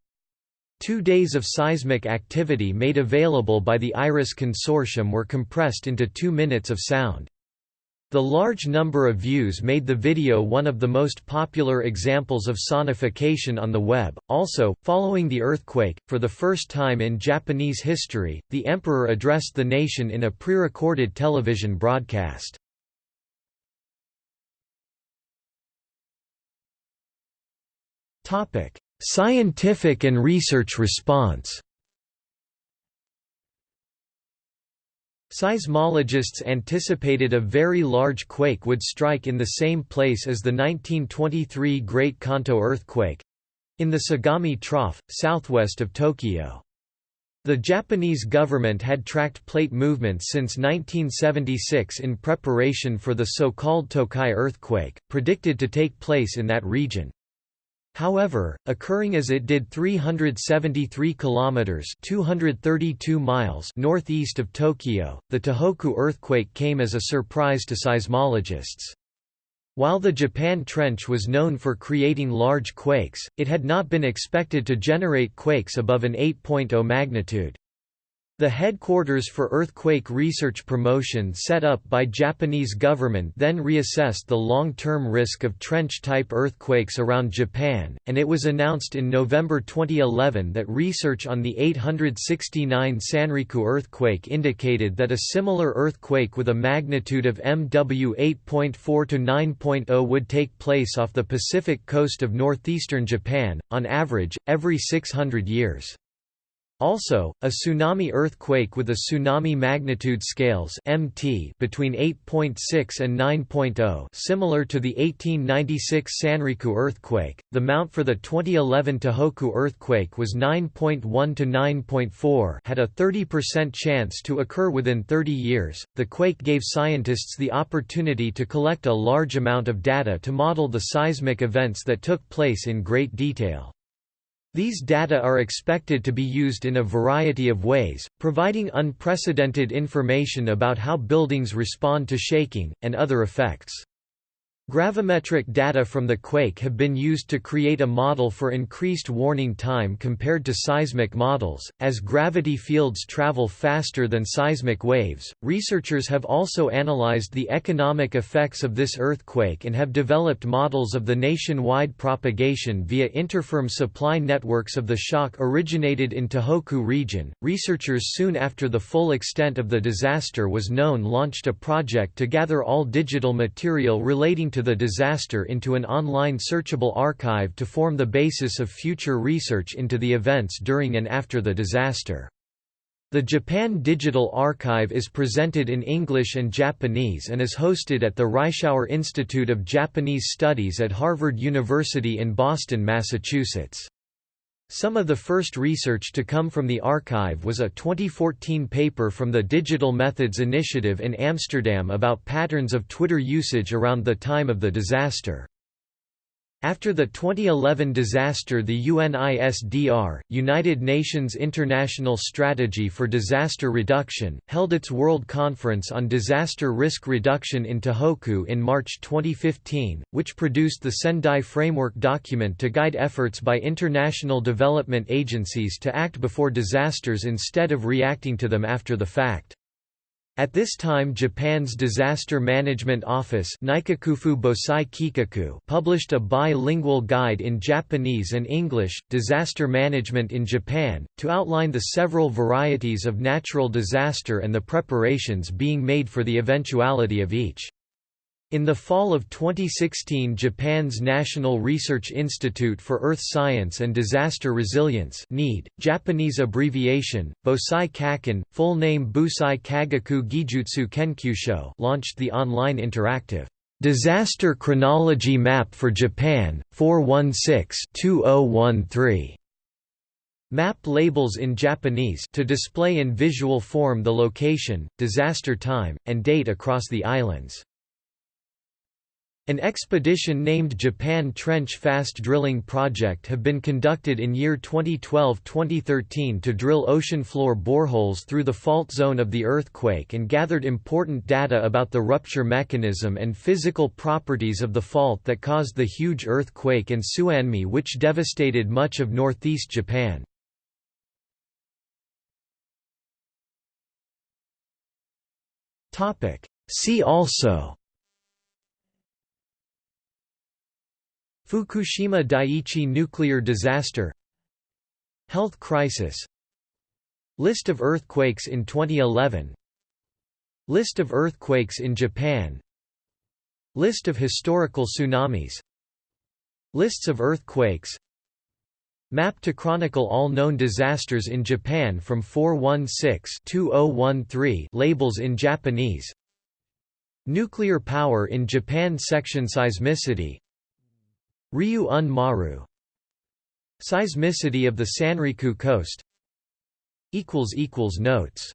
Two days of seismic activity made available by the IRIS consortium were compressed into two minutes of sound. The large number of views made the video one of the most popular examples of sonification on the web. Also, following the earthquake, for the first time in Japanese history, the emperor addressed the nation in a pre-recorded television broadcast. Topic: Scientific and research response Seismologists anticipated a very large quake would strike in the same place as the 1923 Great Kanto earthquake—in the Sagami Trough, southwest of Tokyo. The Japanese government had tracked plate movements since 1976 in preparation for the so-called Tokai earthquake, predicted to take place in that region. However, occurring as it did 373 kilometers (232 miles) northeast of Tokyo, the Tohoku earthquake came as a surprise to seismologists. While the Japan Trench was known for creating large quakes, it had not been expected to generate quakes above an 8.0 magnitude. The headquarters for earthquake research promotion set up by Japanese government then reassessed the long-term risk of trench-type earthquakes around Japan, and it was announced in November 2011 that research on the 869 Sanriku earthquake indicated that a similar earthquake with a magnitude of MW 8.4 to 9.0 would take place off the Pacific coast of northeastern Japan, on average, every 600 years. Also, a tsunami earthquake with a tsunami magnitude scales MT between 8.6 and 9.0 similar to the 1896 Sanriku earthquake. The mount for the 2011 Tohoku earthquake was 9.1 to 9.4 had a 30% chance to occur within 30 years. The quake gave scientists the opportunity to collect a large amount of data to model the seismic events that took place in great detail. These data are expected to be used in a variety of ways, providing unprecedented information about how buildings respond to shaking, and other effects. Gravimetric data from the quake have been used to create a model for increased warning time compared to seismic models. As gravity fields travel faster than seismic waves, researchers have also analyzed the economic effects of this earthquake and have developed models of the nationwide propagation via interfirm supply networks of the shock originated in Tohoku region. Researchers soon after the full extent of the disaster was known launched a project to gather all digital material relating to the disaster into an online searchable archive to form the basis of future research into the events during and after the disaster. The Japan Digital Archive is presented in English and Japanese and is hosted at the Reischauer Institute of Japanese Studies at Harvard University in Boston, Massachusetts. Some of the first research to come from the archive was a 2014 paper from the Digital Methods Initiative in Amsterdam about patterns of Twitter usage around the time of the disaster. After the 2011 disaster the UNISDR, United Nations International Strategy for Disaster Reduction, held its World Conference on Disaster Risk Reduction in Tohoku in March 2015, which produced the Sendai Framework document to guide efforts by international development agencies to act before disasters instead of reacting to them after the fact. At this time Japan's Disaster Management Office published a bilingual guide in Japanese and English, Disaster Management in Japan, to outline the several varieties of natural disaster and the preparations being made for the eventuality of each. In the fall of 2016 Japan's National Research Institute for Earth Science and Disaster Resilience NEED, Japanese abbreviation, Bosai Kaken, full name Bosai Kagaku Gijutsu Kenkyusho launched the online interactive Disaster Chronology Map for Japan, 416-2013 map labels in Japanese to display in visual form the location, disaster time, and date across the islands. An expedition named Japan Trench Fast Drilling Project have been conducted in year 2012-2013 to drill ocean floor boreholes through the fault zone of the earthquake and gathered important data about the rupture mechanism and physical properties of the fault that caused the huge earthquake and tsunami which devastated much of northeast Japan. See also Fukushima Daiichi nuclear disaster Health crisis List of earthquakes in 2011 List of earthquakes in Japan List of historical tsunamis Lists of earthquakes Map to chronicle all known disasters in Japan from 416-2013 labels in Japanese Nuclear power in Japan Section Seismicity Ryu-un Maru. Seismicity of the Sanriku coast. Notes